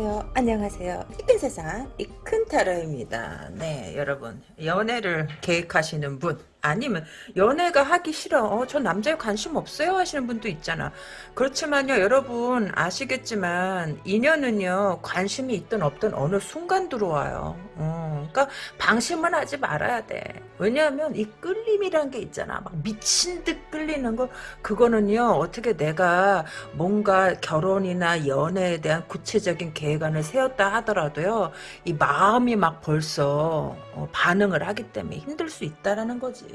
안녕하세요. 안녕하세요. 이쁜 세상 이큰 타로입니다. 네, 여러분 연애를 계획하시는 분 아니면 연애가 하기 싫어. 어, 저 남자에 관심 없어요 하시는 분도 있잖아. 그렇지만요, 여러분 아시겠지만 인연은요 관심이 있든 없든 어느 순간 들어와요. 어, 그러니까 방심은 하지 말아야 돼. 왜냐하면 이 끌림이란 게 있잖아. 막 미친 듯 끌리는 거 그거는요 어떻게 내가 뭔가 결혼이나 연애에 대한 구체적인 계획안을 세웠다 하더라도요 이 마음이 막 벌써 어, 반응을 하기 때문에 힘들 수 있다라는 거지.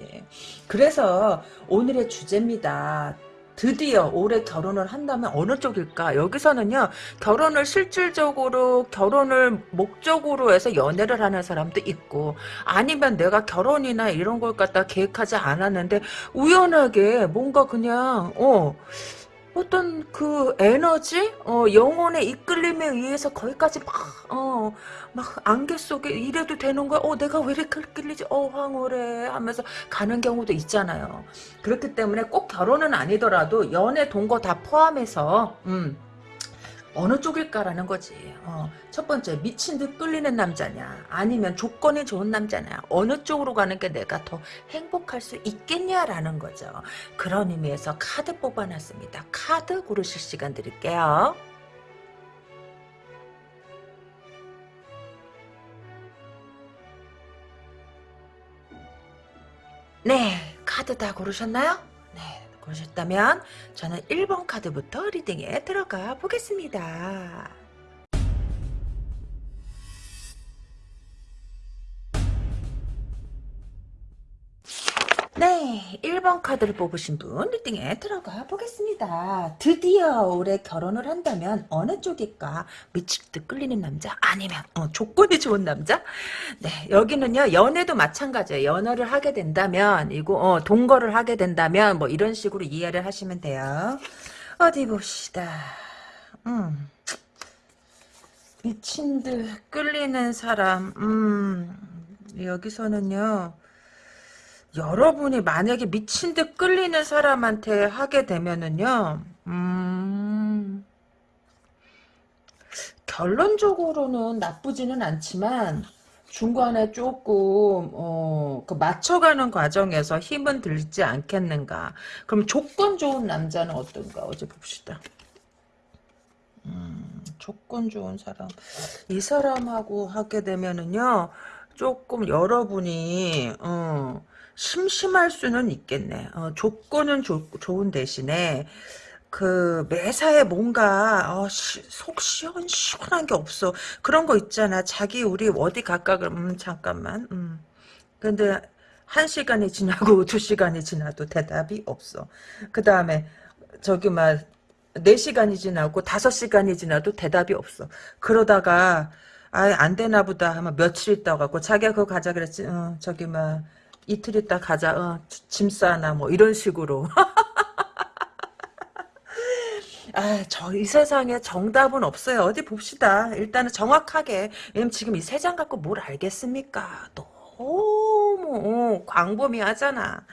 그래서 오늘의 주제입니다. 드디어 올해 결혼을 한다면 어느 쪽일까? 여기서는요, 결혼을 실질적으로, 결혼을 목적으로 해서 연애를 하는 사람도 있고, 아니면 내가 결혼이나 이런 걸 갖다 계획하지 않았는데, 우연하게 뭔가 그냥, 어, 어떤 그 에너지, 어, 영혼의 이끌림에 의해서 거기까지 막, 어, 막 안개 속에 이래도 되는 거야? 어, 내가 왜 이렇게 끌리지? 어, 황홀해. 하면서 가는 경우도 있잖아요. 그렇기 때문에 꼭 결혼은 아니더라도 연애, 동거 다 포함해서, 음, 어느 쪽일까라는 거지. 어, 첫 번째 미친 듯 끌리는 남자냐 아니면 조건이 좋은 남자냐 어느 쪽으로 가는 게 내가 더 행복할 수 있겠냐라는 거죠. 그런 의미에서 카드 뽑아놨습니다. 카드 고르실 시간 드릴게요. 네, 카드 다 고르셨나요? 네, 고르셨다면 저는 1번 카드부터 리딩에 들어가 보겠습니다. 네, 1번 카드를 뽑으신 분 리딩에 들어가 보겠습니다. 드디어 올해 결혼을 한다면 어느 쪽일까? 미치듯 끌리는 남자? 아니면 어, 조건이 좋은 남자? 네, 여기는요 연애도 마찬가지예요. 연애를 하게 된다면 이거 어, 동거를 하게 된다면 뭐 이런 식으로 이해를 하시면 돼요. 어디 봅시다. 음. 미친 듯 끌리는 사람. 음. 여기서는요. 여러분이 만약에 미친 듯 끌리는 사람한테 하게 되면은요, 음, 결론적으로는 나쁘지는 않지만, 중간에 조금, 어, 그 맞춰가는 과정에서 힘은 들지 않겠는가. 그럼 조건 좋은 남자는 어떤가? 어제 봅시다. 음, 조건 좋은 사람. 이 사람하고 하게 되면은요, 조금 여러분이, 어, 심심할 수는 있겠네. 어, 조건은 조, 좋은 대신에 그 매사에 뭔가 어, 시, 속 시원 시원한 게 없어. 그런 거 있잖아. 자기 우리 어디 그러면 음, 잠깐만. 음. 근데 한 시간이 지나고 두 시간이 지나도 대답이 없어. 그 다음에 저기 막 4시간이 지나고 5시간이 지나도 대답이 없어. 그러다가 아예 안 되나 보다 하면 며칠 갖고 자기가 그거 가자 그랬지. 어, 저기 막 이틀 있다 가자. 어, 짐 싸나 뭐 이런 식으로. 아, 저 이 세상에 정답은 없어요. 어디 봅시다. 일단은 정확하게. 왜냐면 지금 이 세 장 갖고 뭘 알겠습니까? 너무 어, 광범위하잖아.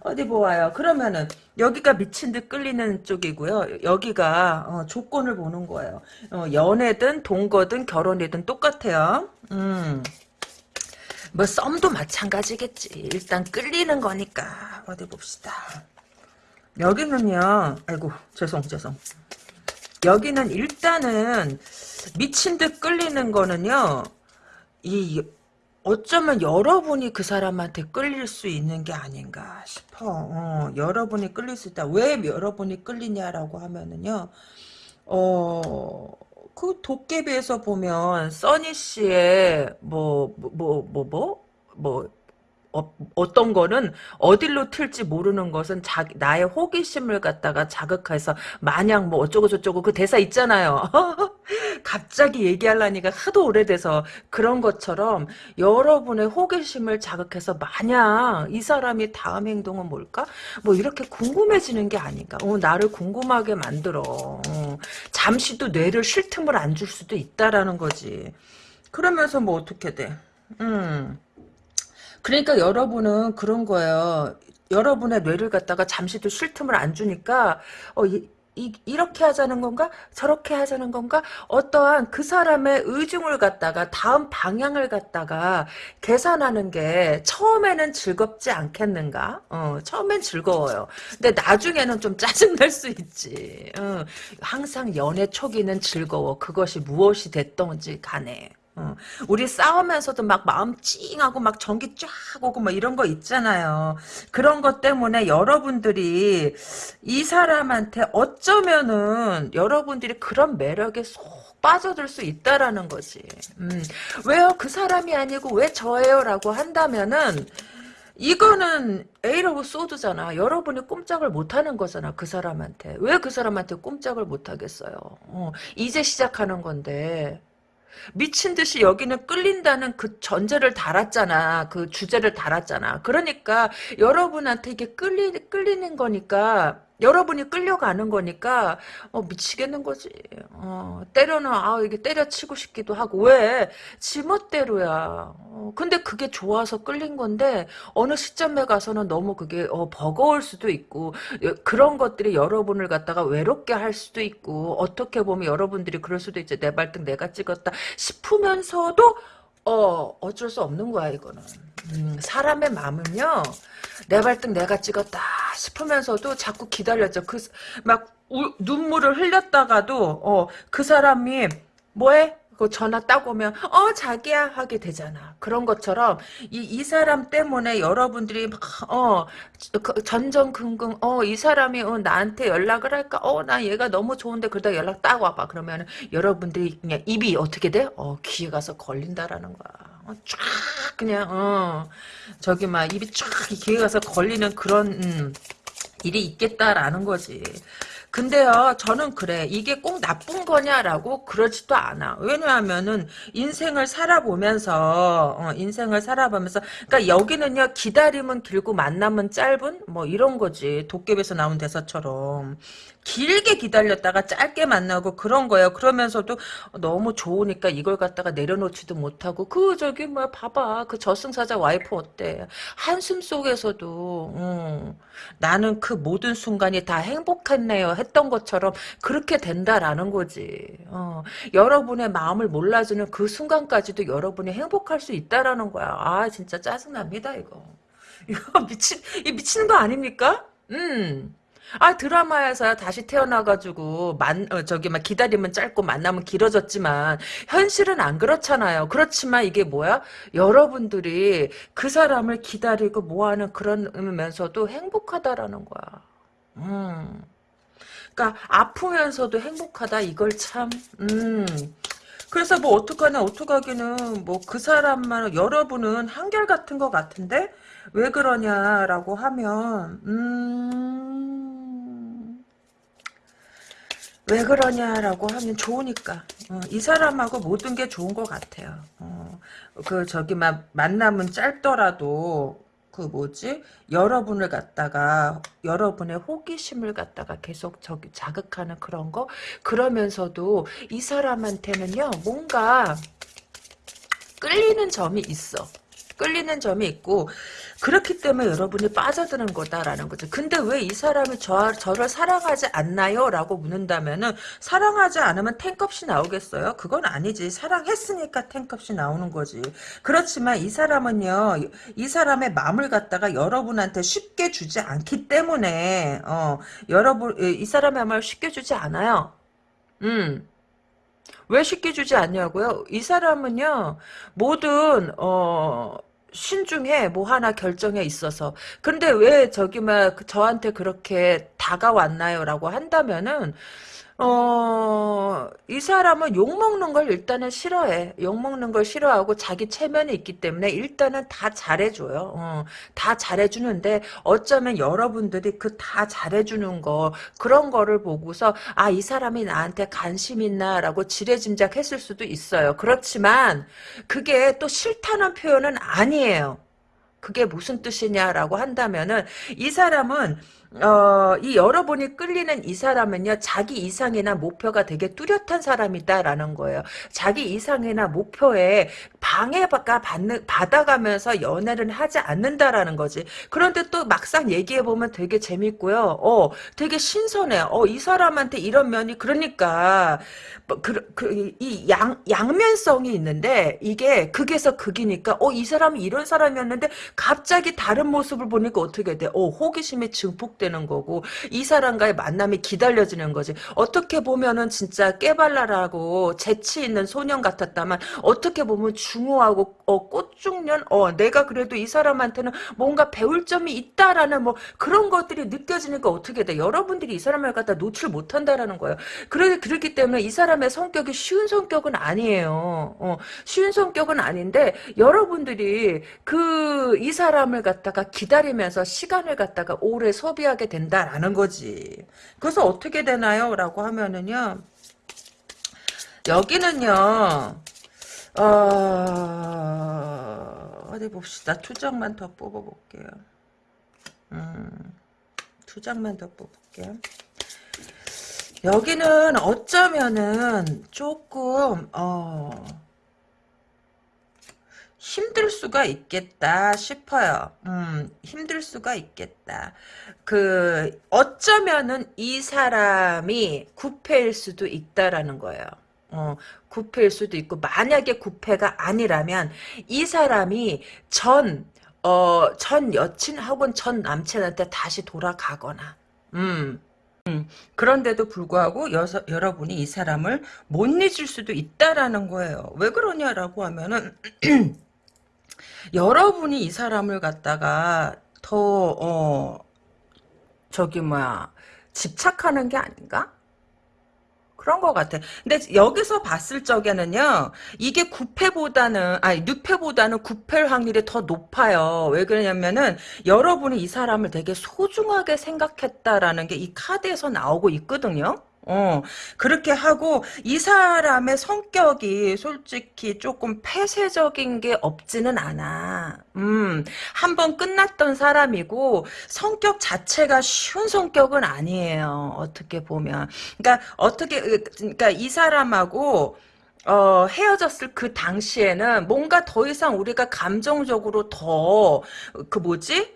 어디 보아요. 그러면은 여기가 미친 듯 끌리는 쪽이고요. 여기가 어, 조건을 보는 거예요. 어, 연애든 동거든 결혼이든 똑같아요. 음. 뭐 썸도 마찬가지겠지. 일단 끌리는 거니까 어디 봅시다. 여기는요. 아이고 죄송 죄송. 여기는 일단은 미친 듯 끌리는 거는요. 이 어쩌면 여러분이 그 사람한테 끌릴 수 있는 게 아닌가 싶어. 어, 여러분이 끌릴 수 있다. 왜 여러분이 끌리냐라고 하면은요. 어, 그 도깨비에서 보면 써니 씨의 뭐 뭐 뭐 뭐 뭐 어, 떤 거는 어디로 튈지 모르는 것은 자, 나의 호기심을 갖다가 자극해서 마냥 뭐 어쩌고 저쩌고 그 대사 있잖아요. 갑자기 얘기하려니까 하도 오래돼서 그런 것처럼 여러분의 호기심을 자극해서 마냥 이 사람이 다음 행동은 뭘까? 뭐 이렇게 궁금해지는 게 아닌가. 어, 나를 궁금하게 만들어. 어, 잠시도 뇌를 쉴 틈을 안 줄 수도 있다라는 거지. 그러면서 뭐 어떻게 돼? 음. 그러니까 여러분은 그런 거예요. 여러분의 뇌를 갖다가 잠시도 쉴 틈을 안 주니까 어, 이, 이, 이렇게 하자는 건가? 저렇게 하자는 건가? 어떠한 그 사람의 의중을 갖다가 다음 방향을 갖다가 계산하는 게 처음에는 즐겁지 않겠는가? 어, 처음엔 즐거워요. 근데 나중에는 좀 짜증날 수 있지. 어, 항상 연애 초기는 즐거워. 그것이 무엇이 됐던지 간에. 어, 우리 싸우면서도 막 마음 찡하고 막 전기 쫙 오고 뭐 이런 거 있잖아요. 그런 것 때문에 여러분들이 이 사람한테 어쩌면은 여러분들이 그런 매력에 속 빠져들 수 있다라는 거지. 음, 왜요? 그 사람이 아니고 왜 저예요? 라고 한다면은 이거는 Eight of Swords잖아. 여러분이 꼼짝을 못하는 거잖아. 그 사람한테. 왜 그 사람한테 꼼짝을 못하겠어요? 어, 이제 시작하는 건데. 미친 듯이 여기는 끌린다는 그 전제를 달았잖아. 그 주제를 달았잖아. 그러니까 여러분한테 이게 끌리, 끌리는 거니까 여러분이 끌려가는 거니까 어, 미치겠는 거지. 어, 때려는 아 이게 때려치고 싶기도 하고 왜 지멋대로야. 어, 근데 그게 좋아서 끌린 건데 어느 시점에 가서는 너무 그게 어, 버거울 수도 있고 그런 것들이 여러분을 갖다가 외롭게 할 수도 있고 어떻게 보면 여러분들이 그럴 수도 있지. 내 발등 내가 찍었다 싶으면서도 어 어쩔 수 없는 거야 이거는. 음, 사람의 마음은요. 내 발등 내가 찍었다 싶으면서도 자꾸 기다렸죠. 그 막 눈물을 흘렸다가도 어, 그 사람이 뭐해? 그 전화 딱 오면 어 자기야 하게 되잖아. 그런 것처럼 이, 이 사람 때문에 여러분들이 어그 전전긍긍 어 이 사람이 어, 나한테 연락을 할까? 어 나 얘가 너무 좋은데 그러다 연락 딱 와봐. 그러면 여러분들이 그냥 입이 어떻게 돼? 어 귀에 가서 걸린다라는 거야. 어, 쫙 그냥 어 저기 막 입이 쫙 귀에 가서 걸리는 그런 음, 일이 있겠다라는 거지. 근데요, 저는 그래. 이게 꼭 나쁜 거냐라고 그러지도 않아. 왜냐하면은 인생을 살아보면서 어, 인생을 살아보면서 그러니까 여기는요 기다림은 길고 만남은 짧은 뭐 이런 거지. 도깨비에서 나온 대사처럼 길게 기다렸다가 짧게 만나고 그런 거예요. 그러면서도 너무 좋으니까 이걸 갖다가 내려놓지도 못하고 그 저기 뭐 봐봐 그 저승사자 와이프 어때 한숨 속에서도 음, 나는 그 모든 순간이 다 행복했네요 했던 것처럼 그렇게 된다라는 거지. 어, 여러분의 마음을 몰라주는 그 순간까지도 여러분이 행복할 수 있다라는 거야. 아 진짜 짜증납니다 이거. 이거 미친 이 미치는 거 아닙니까? 음. 아 드라마에서 다시 태어나가지고 만 어, 저기 막 기다리면 짧고 만나면 길어졌지만 현실은 안 그렇잖아요. 그렇지만 이게 뭐야? 여러분들이 그 사람을 기다리고 뭐하는 그런면서도 행복하다라는 거야. 음. 그러니까 아프면서도 행복하다 이걸 참. 음. 그래서 뭐 어떡하나 어떡하기는 뭐 그 사람만 여러분은 한결 같은 것 같은데 왜 그러냐라고 하면 음, 왜 그러냐라고 하면 좋으니까 어, 이 사람하고 모든 게 좋은 것 같아요. 어, 그 저기 막 만남은 짧더라도 그 뭐지 여러분을 갖다가 여러분의 호기심을 갖다가 계속 저기 자극하는 그런 거 그러면서도 이 사람한테는요 뭔가 끌리는 점이 있어. 끌리는 점이 있고 그렇기 때문에 여러분이 빠져드는 거다라는 거죠. 근데 왜 이 사람이 저, 저를 사랑하지 않나요? 라고 묻는다면은 사랑하지 않으면 탱값이 나오겠어요? 그건 아니지. 사랑했으니까 탱값이 나오는 거지. 그렇지만 이 사람은요. 이 사람의 마음을 갖다가 여러분한테 쉽게 주지 않기 때문에 어, 여러분 이 사람의 마음을 쉽게 주지 않아요. 음. 왜 쉽게 주지 않냐고요? 이 사람은요, 모든, 어, 신중해 뭐 하나 결정에 있어서 근데 왜 저기 막 저한테 그렇게 다가왔나요 라고 한다면은 어, 이 사람은 욕먹는 걸 일단은 싫어해. 욕먹는 걸 싫어하고 자기 체면이 있기 때문에 일단은 다 잘해줘요. 어, 다 잘해주는데 어쩌면 여러분들이 그 다 잘해주는 거, 그런 거를 보고서, 아, 이 사람이 나한테 관심 있나, 라고 지레짐작했을 수도 있어요. 그렇지만, 그게 또 싫다는 표현은 아니에요. 그게 무슨 뜻이냐라고 한다면은, 이 사람은, 어, 이 여러분이 끌리는 이 사람은요, 자기 이상이나 목표가 되게 뚜렷한 사람이다라는 거예요. 자기 이상이나 목표에 방해가 받는, 받아가면서 연애를 하지 않는다라는 거지. 그런데 또 막상 얘기해 보면 되게 재밌고요. 어, 되게 신선해요. 어, 이 사람한테 이런 면이, 그러니까, 뭐 그, 그, 양면성이 있는데, 이게 극에서 극이니까, 어, 이 사람이 이런 사람이었는데, 갑자기 다른 모습을 보니까 어떻게 돼? 어, 호기심이 증폭되는 거고, 이 사람과의 만남이 기다려지는 거지. 어떻게 보면은 진짜 깨발랄하고, 재치 있는 소년 같았다만, 어떻게 보면 중후하고, 어, 꽃중년? 어, 내가 그래도 이 사람한테는 뭔가 배울 점이 있다라는 뭐, 그런 것들이 느껴지니까 어떻게 돼? 여러분들이 이 사람을 갖다 노출 못한다라는 거예요. 그래, 그렇기 때문에 이 사람의 성격이 쉬운 성격은 아니에요. 어, 쉬운 성격은 아닌데 여러분들이 그 이 사람을 갖다가 기다리면서 시간을 갖다가 오래 소비하게 된다라는 거지. 그래서 어떻게 되나요? 라고 하면은요. 여기는요. 어, 어디 봅시다. 두 장만 더 뽑아볼게요. 음, 두 장만 더 뽑을게요. 여기는 어쩌면은 조금 어 힘들 수가 있겠다 싶어요. 음, 힘들 수가 있겠다. 그 어쩌면은 이 사람이 구패일 수도 있다라는 거예요. 어, 구패일 수도 있고 만약에 구패가 아니라면 이 사람이 전 어, 전 여친 혹은 전 남친한테 다시 돌아가거나 음. 음, 그런데도 불구하고 여서, 여러분이 이 사람을 못 잊을 수도 있다라는 거예요. 왜 그러냐라고 하면은 여러분이 이 사람을 갖다가 더 어, 저기 뭐야 집착하는 게 아닌가? 그런 것 같아. 근데 여기서 봤을 적에는요, 이게 9패보다는, 아니, 6패보다는 9패일 확률이 더 높아요. 왜 그러냐면은, 여러분이 이 사람을 되게 소중하게 생각했다라는 게 이 카드에서 나오고 있거든요. 어, 그렇게 하고, 이 사람의 성격이 솔직히 조금 폐쇄적인 게 없지는 않아. 음, 한 번 끝났던 사람이고, 성격 자체가 쉬운 성격은 아니에요. 어떻게 보면. 그러니까, 어떻게, 그러니까 이 사람하고, 어, 헤어졌을 그 당시에는 뭔가 더 이상 우리가 감정적으로 더, 그 뭐지?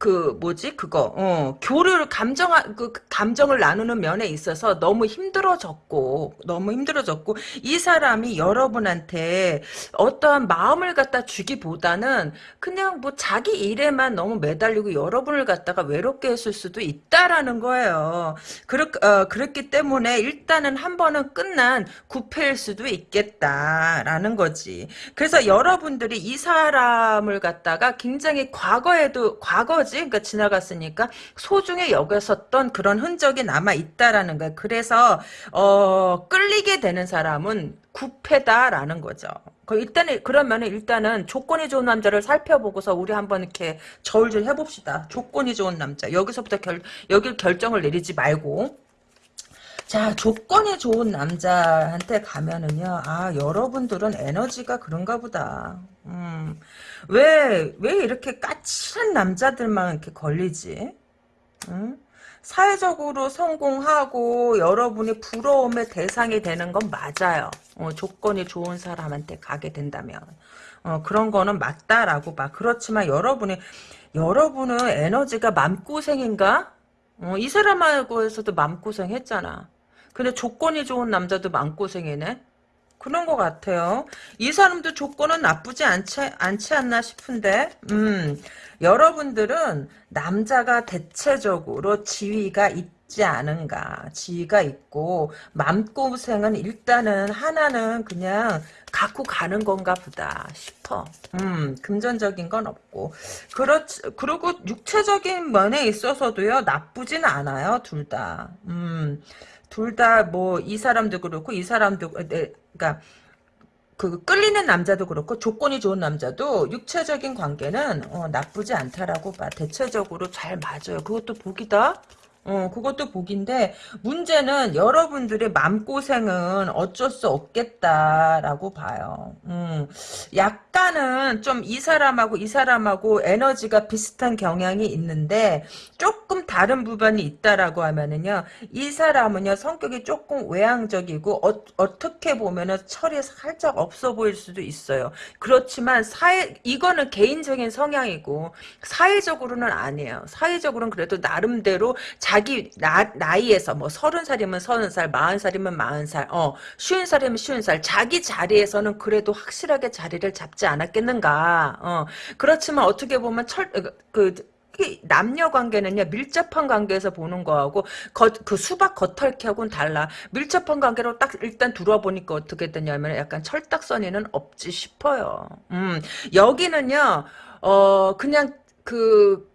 그 뭐지 그거 어 교류를 감정 그 감정을 나누는 면에 있어서 너무 힘들어졌고 너무 힘들어졌고 이 사람이 여러분한테 어떠한 마음을 갖다 주기보다는 그냥 뭐 자기 일에만 너무 매달리고 여러분을 갖다가 외롭게 했을 수도 있다라는 거예요. 그렇 어, 그렇기 때문에 일단은 한 번은 끝난 구패일 수도 있겠다라는 거지. 그래서 여러분들이 이 사람을 갖다가 굉장히 과거에도 과거 거지. 그러니까 지나갔으니까 소중히 여겼었던 그런 흔적이 남아 있다라는 거야. 그래서 어 끌리게 되는 사람은 구패다라는 거죠. 일단은 그러면 일단은 조건이 좋은 남자를 살펴보고서 우리 한번 이렇게 저울질 해봅시다. 조건이 좋은 남자 여기서부터 결 여길 결정을 내리지 말고 자, 조건이 좋은 남자한테 가면은요, 아, 여러분들은 에너지가 그런가 보다. 음, 왜, 왜 이렇게 까칠한 남자들만 이렇게 걸리지? 음? 사회적으로 성공하고 여러분이 부러움의 대상이 되는 건 맞아요. 어, 조건이 좋은 사람한테 가게 된다면. 어, 그런 거는 맞다라고 봐. 그렇지만 여러분이, 여러분은 에너지가 맘고생인가? 어, 이 사람하고에서도 맘고생 했잖아. 근데 조건이 좋은 남자도 마음고생이네. 그런 것 같아요. 이 사람도 조건은 나쁘지 않지, 않지 않나 싶은데, 음, 여러분들은 남자가 대체적으로 지위가 있지 않은가. 지위가 있고, 맘고생은 일단은 하나는 그냥 갖고 가는 건가 보다 싶어. 음, 금전적인 건 없고. 그렇, 그리고 육체적인 면에 있어서도요, 나쁘진 않아요, 둘 다. 음, 둘 다 뭐 이 사람도 그렇고 이 사람도 네, 그러니까 그 끌리는 남자도 그렇고 조건이 좋은 남자도 육체적인 관계는 어, 나쁘지 않다라고 봐. 대체적으로 잘 맞아요. 그것도 복이다. 어, 그것도 복인데, 문제는 여러분들의 마음고생은 어쩔 수 없겠다라고 봐요. 음, 약간은 좀 이 사람하고 이 사람하고 에너지가 비슷한 경향이 있는데, 조금 다른 부분이 있다라고 하면은요, 이 사람은요, 성격이 조금 외향적이고, 어, 떻게 보면은 철이 살짝 없어 보일 수도 있어요. 그렇지만, 사회, 이거는 개인적인 성향이고, 사회적으로는 아니에요. 사회적으로는 그래도 나름대로 자기 나, 나이에서 뭐 서른 살이면 서른 살, 마흔 살이면 마흔 살, 어 쉬운 살이면 쉬운 살, 자기 자리에서는 그래도 확실하게 자리를 잡지 않았겠는가. 어 그렇지만 어떻게 보면 철그 그, 남녀 관계는요 밀접한 관계에서 보는 거하고 겉, 그 수박 겉핥기하고는 달라 밀접한 관계로 딱 일단 들어보니까 어떻게 되냐면 약간 철딱서니는 없지 싶어요 음 여기는요 어 그냥 그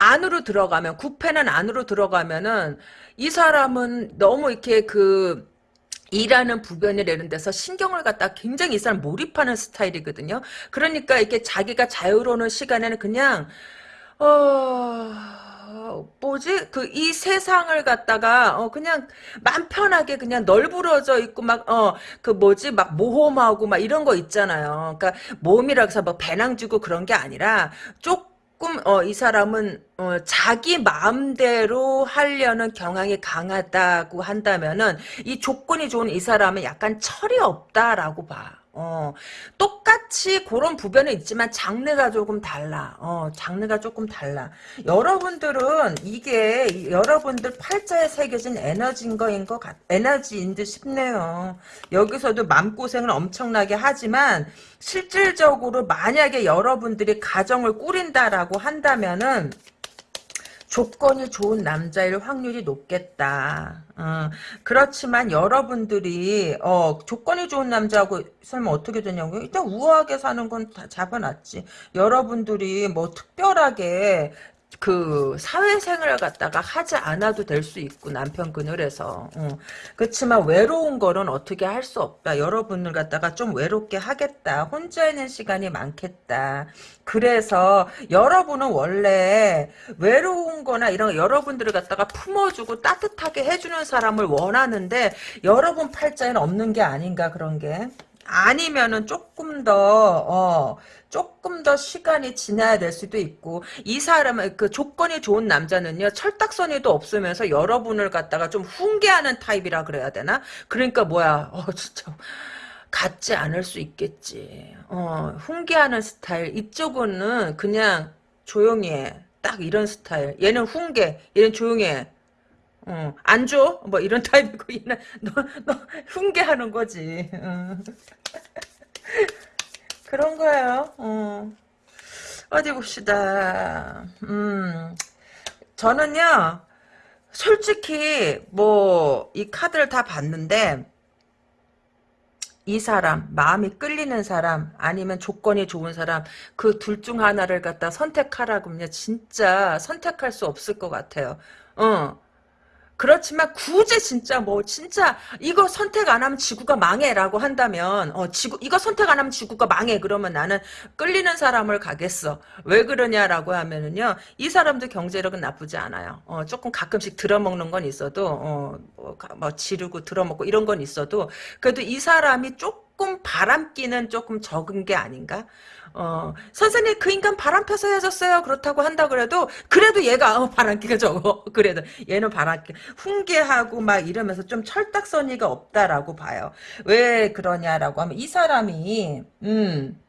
안으로 들어가면 구패는 안으로 들어가면은 이 사람은 너무 이렇게 그 일하는 부변을 내는 데서 신경을 갖다 굉장히 이 사람 몰입하는 스타일이거든요. 그러니까 이렇게 자기가 자유로운 시간에는 그냥 어 뭐지 그 이 세상을 갖다가 어 그냥 맘 편하게 그냥 널브러져 있고 막 어 그 뭐지 막 모험하고 막 이런 거 있잖아요. 그러니까 모험이라고 해서 뭐 배낭 주고 그런 게 아니라 쪽 조금 어, 이 사람은 어, 자기 마음대로 하려는 경향이 강하다고 한다면은 이 조건이 좋은 이 사람은 약간 철이 없다라고 봐. 어, 똑같이 그런 부변은 있지만 장르가 조금 달라. 어, 장르가 조금 달라. 여러분들은 이게 여러분들 팔자에 새겨진 에너지인 거인 것 같, 에너지인 듯 싶네요. 여기서도 마음고생을 엄청나게 하지만 실질적으로 만약에 여러분들이 가정을 꾸린다라고 한다면은 조건이 좋은 남자일 확률이 높겠다. 어, 그렇지만 여러분들이 어, 조건이 좋은 남자하고 살면 어떻게 되냐고 일단 우아하게 사는 건 다 잡아놨지. 여러분들이 뭐 특별하게 그 사회생활을 갖다가 하지 않아도 될 수 있고 남편 그늘에서. 어. 그렇지만 외로운 거는 어떻게 할 수 없다. 여러분을 갖다가 좀 외롭게 하겠다. 혼자 있는 시간이 많겠다. 그래서 여러분은 원래 외로운 거나 이런 여러분들을 갖다가 품어주고 따뜻하게 해주는 사람을 원하는데 여러분 팔자에는 없는 게 아닌가 그런 게 아니면은 조금 더, 어, 조금 더 시간이 지나야 될 수도 있고, 이 사람은, 그 조건이 좋은 남자는요, 철딱서니도 없으면서 여러분을 갖다가 좀 훈계하는 타입이라 그래야 되나? 그러니까 뭐야, 어, 진짜. 같지 않을 수 있겠지. 어, 훈계하는 스타일. 이쪽은 그냥 조용히 해. 딱 이런 스타일. 얘는 훈계, 얘는 조용히 해. 어, 안 줘? 뭐 이런 타입이고 얘는 너, 너 훈계하는 거지. 어. 그런 거예요. 어. 어디 봅시다. 음, 저는요, 솔직히 뭐 이 카드를 다 봤는데 이 사람, 마음이 끌리는 사람, 아니면 조건이 좋은 사람, 그 둘 중 하나를 갖다 선택하라고면 진짜 선택할 수 없을 것 같아요. 어. 그렇지만 굳이 진짜 뭐 진짜 이거 선택 안 하면 지구가 망해라고 한다면 어 지구 이거 선택 안 하면 지구가 망해. 그러면 나는 끌리는 사람을 가겠어. 왜 그러냐라고 하면은요 이 사람도 경제력은 나쁘지 않아요. 어 조금 가끔씩 들어먹는 건 있어도 어뭐 뭐 지르고 들어먹고 이런 건 있어도 그래도 이 사람이 조금 바람기는 조금 적은 게 아닌가 어, 선생님 그 인간 바람 펴서 헤어졌어요. 그렇다고 한다 그래도 그래도 얘가 어, 바람기가 적어. 그래도 얘는 바람기 훈계하고 막 이러면서 좀 철딱서니가 없다라고 봐요. 왜 그러냐라고 하면 이 사람이 음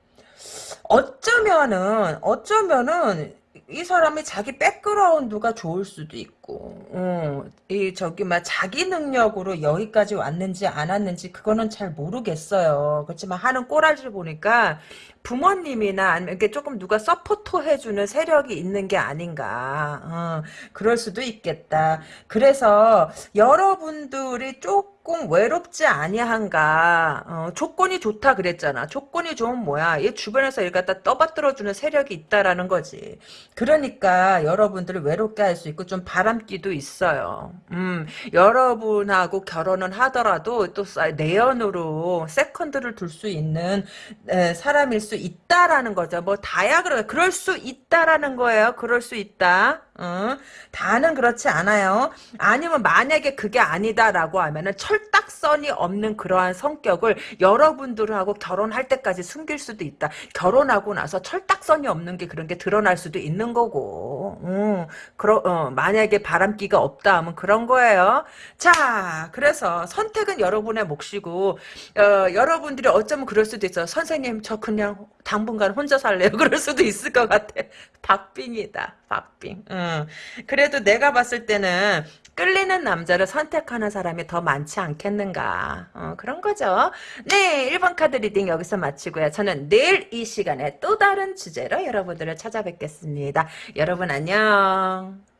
어쩌면은 어쩌면은 이 사람이 자기 백그라운드가 좋을 수도 있고, 어, 이 저기 막 자기 능력으로 여기까지 왔는지 안 왔는지 그거는 잘 모르겠어요. 그렇지만 하는 꼬라지를 보니까 부모님이나 아니면 이렇게 조금 누가 support 해주는 세력이 있는 게 아닌가. 어, 그럴 수도 있겠다. 그래서 여러분들이 조 금 외롭지 아니한가. 어, 조건이 좋다 그랬잖아. 조건이 좋은 뭐야. 얘 주변에서 일 갖다 떠받들어주는 세력이 있다라는 거지. 그러니까 여러분들을 외롭게 할 수 있고 좀 바람기도 있어요. 음, 여러분하고 결혼은 하더라도 또 내연으로 세컨드를 둘 수 있는 에, 사람일 수 있다라는 거죠. 뭐 다야 그러 그럴 수 있다라는 거예요. 그럴 수 있다. 어? 다는 그렇지 않아요. 아니면 만약에 그게 아니다라고 하면은 철딱선이 없는 그러한 성격을 여러분들하고 결혼할 때까지 숨길 수도 있다. 결혼하고 나서 철딱선이 없는 게 그런 게 드러날 수도 있는 거고. 음, 그러, 어, 만약에 바람기가 없다 하면 그런 거예요. 자, 그래서 선택은 여러분의 몫이고 어, 여러분들이 어쩌면 그럴 수도 있어. 선생님 저 그냥 당분간 혼자 살래요. 그럴 수도 있을 것 같아. 박빙이다. 박빙. 응. 그래도 내가 봤을 때는 끌리는 남자를 선택하는 사람이 더 많지 않겠는가. 어, 그런 거죠. 네, 1번 카드 reading 여기서 마치고요. 저는 내일 이 시간에 또 다른 주제로 여러분들을 찾아뵙겠습니다. 여러분 안녕.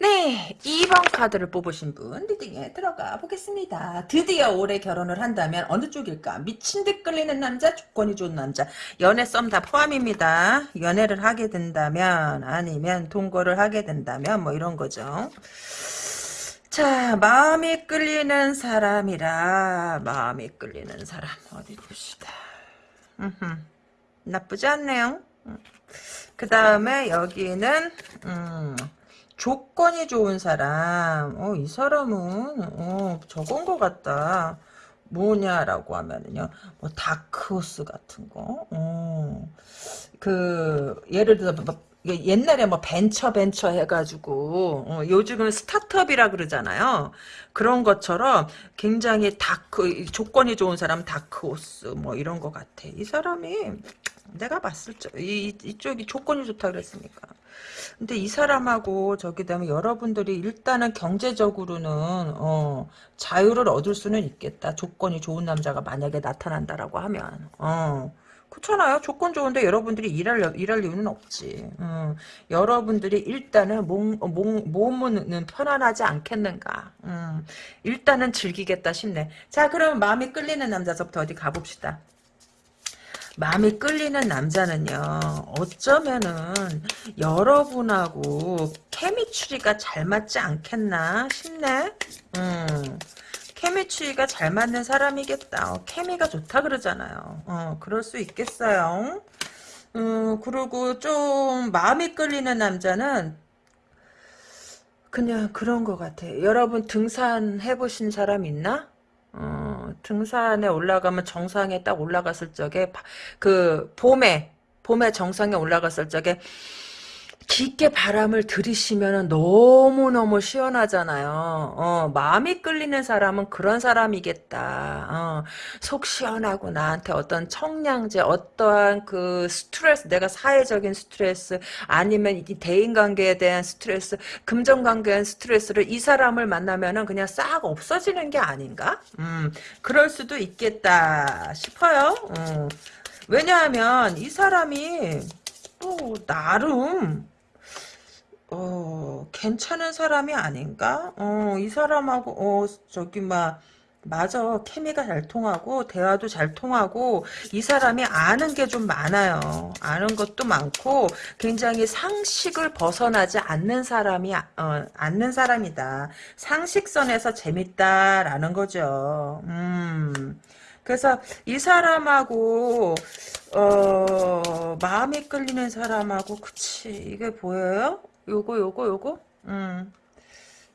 네, 2번 카드를 뽑으신 분 리딩에 들어가 보겠습니다. 드디어 올해 결혼을 한다면 어느 쪽일까? 미친 듯 끌리는 남자, 조건이 좋은 남자, 연애 썸 다 포함입니다. 연애를 하게 된다면 아니면 동거를 하게 된다면 뭐 이런 거죠. 자, 마음이 끌리는 사람이라 마음이 끌리는 사람 어디 봅시다. 음흠, 나쁘지 않네요. 그 다음에 여기는 음, 조건이 좋은 사람. 어, 이 사람은, 어, 저건 것 같다. 뭐냐라고 하면은요, 뭐, 다크호스 같은 거, 어, 그, 예를 들어, 뭐, 옛날에 뭐 벤처 벤처 해가지고 어, 요즘은 스타트업이라 그러잖아요. 그런 것처럼 굉장히 다크 조건이 좋은 사람 다크호스 뭐 이런 것 같아. 이 사람이 내가 봤을 적 이, 이쪽이 조건이 좋다 그랬으니까. 근데 이 사람하고 저기 되면 여러분들이 일단은 경제적으로는 어, 자유를 얻을 수는 있겠다. 조건이 좋은 남자가 만약에 나타난다라고 하면 어. 그렇잖아요. 조건 좋은데 여러분들이 일할 일할 이유는 없지. 음, 여러분들이 일단은 몸, 몸, 몸은 편안하지 않겠는가. 음, 일단은 즐기겠다 싶네. 자, 그럼 마음이 끌리는 남자서부터 어디 가봅시다. 마음이 끌리는 남자는요 어쩌면은 여러분하고 케미추리가 잘 맞지 않겠나 싶네? 음. 케미추리가 잘 맞는 사람이겠다. 어, 케미가 좋다 그러잖아요. 어, 그럴 수 있겠어요. 음, 그리고 좀 마음이 끌리는 남자는 그냥 그런 것 같아. 여러분 등산 해보신 사람 있나? 어, 등산에 올라가면 정상에 딱 올라갔을 적에 그 봄에 봄에 정상에 올라갔을 적에 깊게 바람을 들이쉬면 너무너무 시원하잖아요. 어, 마음이 끌리는 사람은 그런 사람이겠다. 어, 속 시원하고 나한테 어떤 청량제, 어떠한 그 스트레스, 내가 사회적인 스트레스, 아니면 이 대인관계에 대한 스트레스, 금전관계에 대한 스트레스를 이 사람을 만나면은 그냥 싹 없어지는 게 아닌가? 음, 그럴 수도 있겠다 싶어요. 어. 왜냐하면 이 사람이 또 나름 어, 괜찮은 사람이 아닌가? 어, 이 사람하고, 어, 저기, 막, 맞아. 케미가 잘 통하고, 대화도 잘 통하고, 이 사람이 아는 게 좀 많아요. 아는 것도 많고, 굉장히 상식을 벗어나지 않는 사람이, 어, 않는 사람이다. 상식선에서 재밌다라는 거죠. 음. 그래서 이 사람하고 어 마음이 끌리는 사람하고 그치 이게 보여요? 요거 요거 요거 음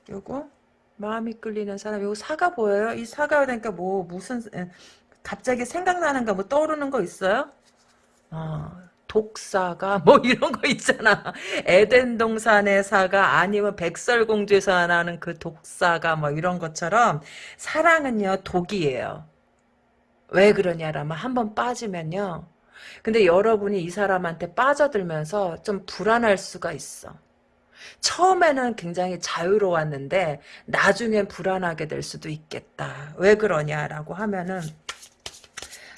요거 마음이 끌리는 사람 요거 사가 보여요? 이 사가 되니까 뭐 무슨 갑자기 생각나는 거 뭐 떠오르는 거 있어요? 어, 독사가 뭐 이런 거 있잖아. 에덴 동산의 사가 아니면 백설공주에서 나는 그 독사가 뭐 이런 것처럼 사랑은요 독이에요. 왜 그러냐라면 한 번 빠지면요. 근데 여러분이 이 사람한테 빠져들면서 좀 불안할 수가 있어. 처음에는 굉장히 자유로웠는데 나중엔 불안하게 될 수도 있겠다. 왜 그러냐라고 하면은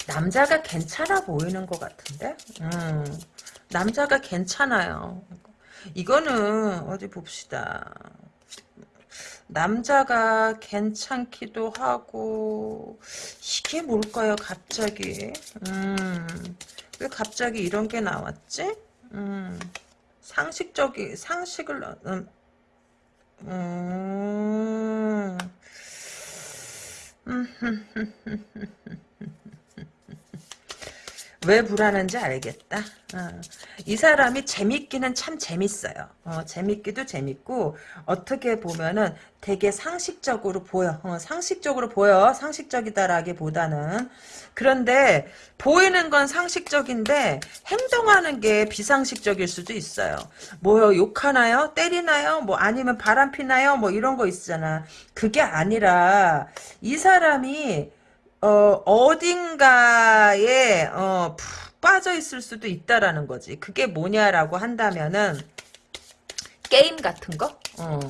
남자가 괜찮아 보이는 것 같은데? 음, 남자가 괜찮아요. 이거는 어디 봅시다. 남자가 괜찮기도 하고 이게 뭘까요 갑자기 음, 왜 갑자기 이런 게 나왔지 음. 상식적이 상식을 음, 음. 왜 불안한지 알겠다. 어. 이 사람이 재밌기는 참 재밌어요. 어, 재밌기도 재밌고 어떻게 보면은 되게 상식적으로 보여. 어, 상식적으로 보여. 상식적이다라기보다는 그런데 보이는 건 상식적인데 행동하는 게 비상식적일 수도 있어요. 뭐요? 욕하나요? 때리나요? 뭐 아니면 바람 피나요? 뭐 이런 거 있잖아. 그게 아니라 이 사람이 어, 어딘가에 어, 푹 빠져 있을 수도 있다라는 거지. 그게 뭐냐라고 한다면은 게임 같은 거? 어,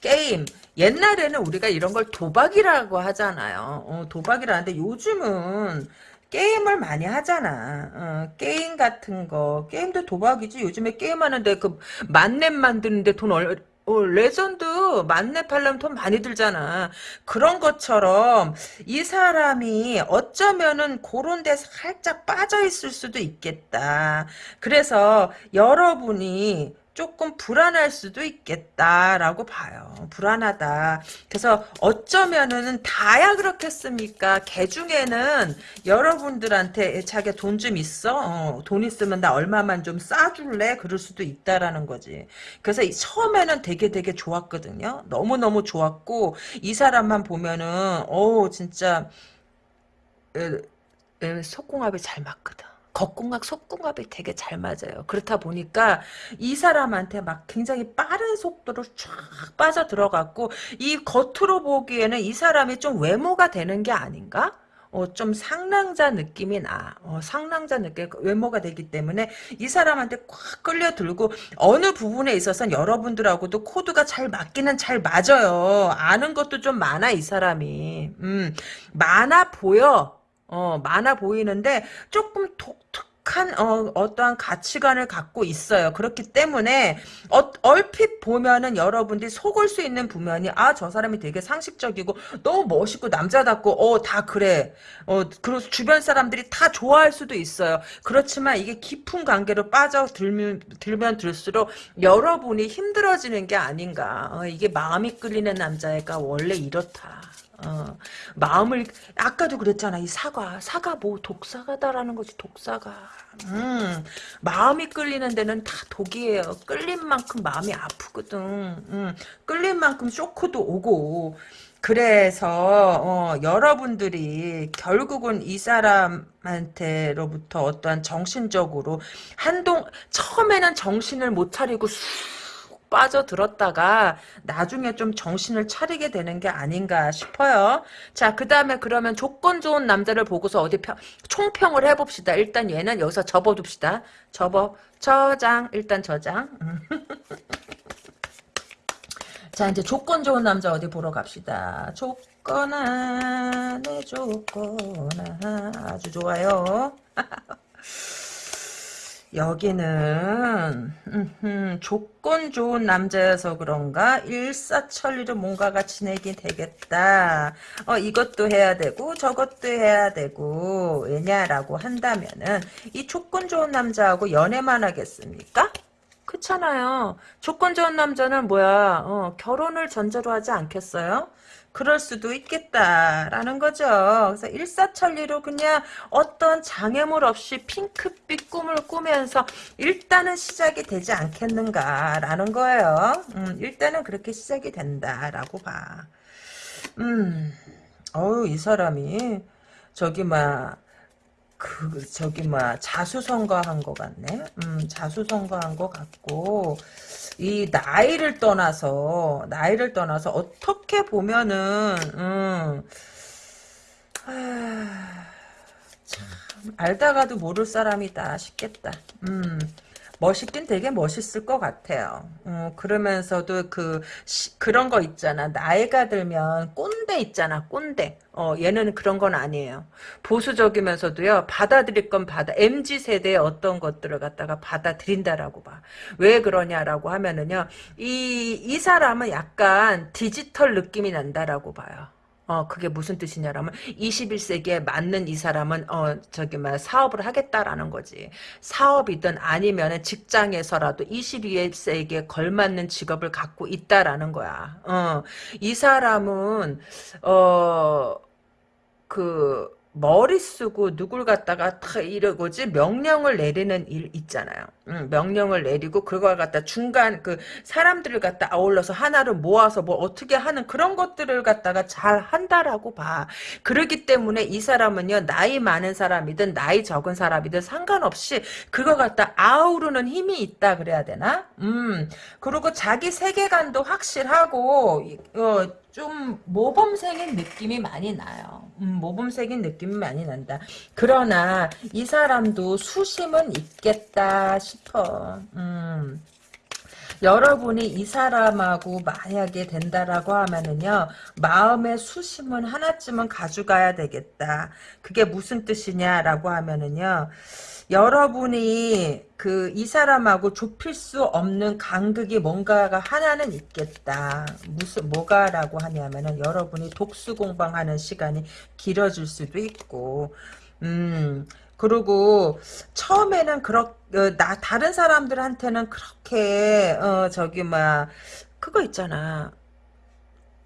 게임. 옛날에는 우리가 이런 걸 도박이라고 하잖아요. 어, 도박이라는데 요즘은 게임을 많이 하잖아. 어, 게임 같은 거. 게임도 도박이지. 요즘에 게임하는데 그 만렙 만드는데 돈 얼, 어, 레전드 만렙 하려면 돈 많이 들잖아. 그런 것처럼 이 사람이 어쩌면은 그런 데 살짝 빠져 있을 수도 있겠다. 그래서 여러분이 조금 불안할 수도 있겠다라고 봐요. 불안하다. 그래서 어쩌면은 다야 그렇겠습니까? 개 중에는 여러분들한테 자기 돈좀 있어? 어, 돈 있으면 나 얼마만 좀 싸줄래? 그럴 수도 있다라는 거지. 그래서 처음에는 되게 되게 좋았거든요. 너무너무 좋았고 이 사람만 보면은 어 진짜 에, 에, 속궁합이 잘 맞거든. 겉궁합, 속궁합이 되게 잘 맞아요. 그렇다 보니까 이 사람한테 막 굉장히 빠른 속도로 쫙 빠져 들어갔고 이 겉으로 보기에는 이 사람이 좀 외모가 되는 게 아닌가? 어, 좀 상남자 느낌이 나. 어, 상남자 느낌, 외모가 되기 때문에 이 사람한테 꽉 끌려들고 어느 부분에 있어서는 여러분들하고도 코드가 잘 맞기는 잘 맞아요. 아는 것도 좀 많아, 이 사람이. 음, 많아 보여. 어, 많아 보이는데 조금 독특한 어, 어떠한 가치관을 갖고 있어요. 그렇기 때문에 어, 얼핏 보면은 여러분들이 속을 수 있는 부면이 아 저 사람이 되게 상식적이고 너무 멋있고 남자답고 어 다 그래. 어 그리고 주변 사람들이 다 좋아할 수도 있어요. 그렇지만 이게 깊은 관계로 빠져들면 들면 들수록 여러분이 힘들어지는 게 아닌가. 어, 이게 마음이 끌리는 남자애가 원래 이렇다. 어, 마음을 아까도 그랬잖아. 이 사과. 사과 뭐 독사가다라는 거지 독사가 음, 마음이 끌리는 데는 다 독이에요. 끌린 만큼 마음이 아프거든. 음, 끌린 만큼 쇼크도 오고. 그래서 어, 여러분들이 결국은 이 사람한테로부터 어떠한 정신적으로 한동 처음에는 정신을 못 차리고 빠져들었다가 나중에 좀 정신을 차리게 되는 게 아닌가 싶어요. 자, 그 다음에 그러면 조건 좋은 남자를 보고서 어디 평, 총평을 해봅시다. 일단 얘는 여기서 접어둡시다. 접어. 저장. 일단 저장. 자, 이제 조건 좋은 남자 어디 보러 갑시다. 조건아, 내 조건아. 아주 좋아요. 여기는 음흠, 조건 좋은 남자여서 그런가 일사천리로 뭔가가 진행이 되겠다. 어 이것도 해야 되고 저것도 해야 되고 왜냐라고 한다면은 이 조건 좋은 남자하고 연애만 하겠습니까? 그렇잖아요. 조건 좋은 남자는 뭐야 어, 결혼을 전제로 하지 않겠어요? 그럴 수도 있겠다라는 거죠. 그래서 일사천리로 그냥 어떤 장애물 없이 핑크빛 꿈을 꾸면서 일단은 시작이 되지 않겠는가라는 거예요. 음, 일단은 그렇게 시작이 된다라고 봐. 음, 어우 이 사람이 저기 막 그, 저기, 뭐, 자수성가한 것 같네? 음, 자수성가한 것 같고, 이 나이를 떠나서 나이를 떠나서 어떻게 보면은 음, 아, 참 알다가도 모를 사람이다 싶겠다. 음. 멋있긴 되게 멋있을 것 같아요. 어, 그러면서도 그 시, 그런 거 있잖아. 나이가 들면 꼰대 있잖아. 꼰대. 어, 얘는 그런 건 아니에요. 보수적이면서도요. 받아들일 건 받아. MZ 세대의 어떤 것들을 갖다가 받아들인다라고 봐. 왜 그러냐라고 하면은요. 이 이 사람은 약간 디지털 느낌이 난다라고 봐요. 어, 그게 무슨 뜻이냐라면 21세기에 맞는 이 사람은 어, 저기 막 사업을 하겠다라는 거지. 사업이든 아니면 직장에서라도 21세기에 걸맞는 직업을 갖고 있다라는 거야. 어, 이 사람은 어, 그 머리 쓰고 누굴 갖다가 다 이러고지 명령을 내리는 일 있잖아요. 응, 명령을 내리고 그걸 갖다 중간 그 사람들을 갖다 아울러서 하나를 모아서 뭐 어떻게 하는 그런 것들을 갖다가 잘 한다라고 봐. 그러기 때문에 이 사람은요 나이 많은 사람이든 나이 적은 사람이든 상관없이 그거 갖다 아우르는 힘이 있다 그래야 되나? 음 그리고 자기 세계관도 확실하고 어, 좀 모범생인 느낌이 많이 나요. 음, 모범생인 느낌이 많이 난다. 그러나 이 사람도 수심은 있겠다 싶어. 음. 여러분이 이 사람하고 만약에 된다라고 하면은요 마음의 수심은 하나쯤은 가져가야 되겠다. 그게 무슨 뜻이냐라고 하면은요 여러분이 그 이 사람하고 좁힐 수 없는 간극이 뭔가가 하나는 있겠다. 무슨 뭐가라고 하냐면은 여러분이 독수 공방하는 시간이 길어질 수도 있고, 음 그리고 처음에는 그렇 어, 나 다른 사람들한테는 그렇게 어 저기 막 그거 있잖아.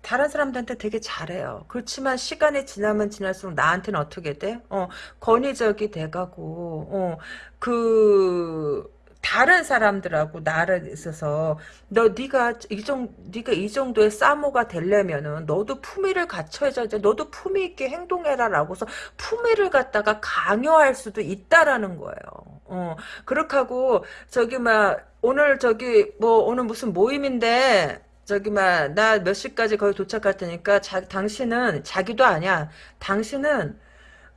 다른 사람들한테 되게 잘해요. 그렇지만 시간이 지나면 지날수록 나한테는 어떻게 돼? 어, 권위적이 돼가고, 어, 그, 다른 사람들하고 나를 있어서 너 네가 이정 네가 이 정도의 싸모가 되려면은 너도 품위를 갖춰야지 너도 품위 있게 행동해라라고서 품위를 갖다가 강요할 수도 있다라는 거예요. 어 그렇게 하고 저기 막 오늘 저기 뭐 오늘 무슨 모임인데 저기 막나 몇 시까지 거기 도착할 테니까 자, 당신은 자기도 아니야. 당신은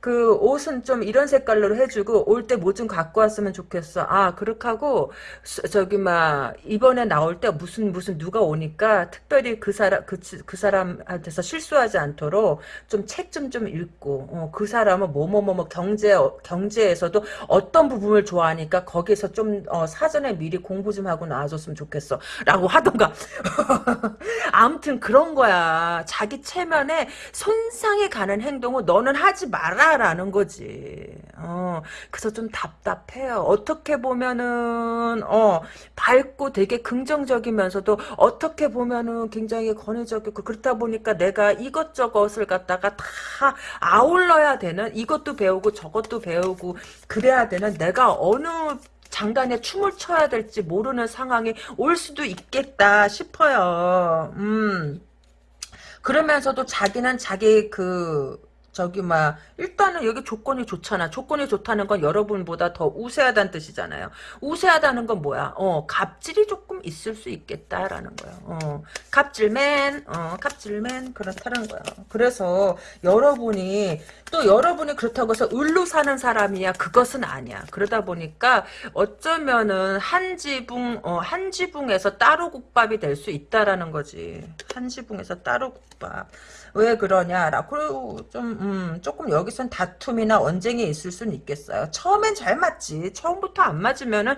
그 옷은 좀 이런 색깔로 해주고 올 때 뭐 좀 갖고 왔으면 좋겠어. 아 그렇게 하고 수- 저기 막 이번에 나올 때 무슨 무슨 누가 오니까 특별히 그 사람 그, 그 사람한테서 실수하지 않도록 좀 책 좀좀 읽고 어, 그 사람은 뭐뭐뭐뭐 경제 경제에서도 어떤 부분을 좋아하니까 거기서 좀 어, 사전에 미리 공부 좀 하고 나와줬으면 좋겠어 라고 하던가 아무튼 그런 거야. 자기 체면에 손상이 가는 행동을 너는 하지 마라 라는 거지. 어, 그래서 좀 답답해요. 어떻게 보면은 어, 밝고 되게 긍정적이면서도 어떻게 보면은 굉장히 권위적이고 그렇다 보니까 내가 이것저것을 갖다가 다 아울러야 되는 이것도 배우고 저것도 배우고 그래야 되는 내가 어느 장단에 춤을 춰야 될지 모르는 상황이 올 수도 있겠다 싶어요. 음. 그러면서도 자기는 자기 그 저기 막 일단은 여기 조건이 좋잖아. 조건이 좋다는 건 여러분보다 더 우세하다는 뜻이잖아요. 우세하다는 건 뭐야? 어, 갑질이 조금 있을 수 있겠다라는 거야. 어, 갑질맨, 어, 갑질맨 그렇다는 거야. 그래서 여러분이 또 여러분이 그렇다고 해서 을로 사는 사람이야. 그것은 아니야. 그러다 보니까 어쩌면은 한 지붕, 어, 한 지붕에서 따로 국밥이 될 수 있다라는 거지. 한 지붕에서 따로 국밥. 왜 그러냐라 그리고 좀 음, 조금 여기선 다툼이나 언쟁이 있을 수는 있겠어요. 처음엔 잘 맞지. 처음부터 안 맞으면은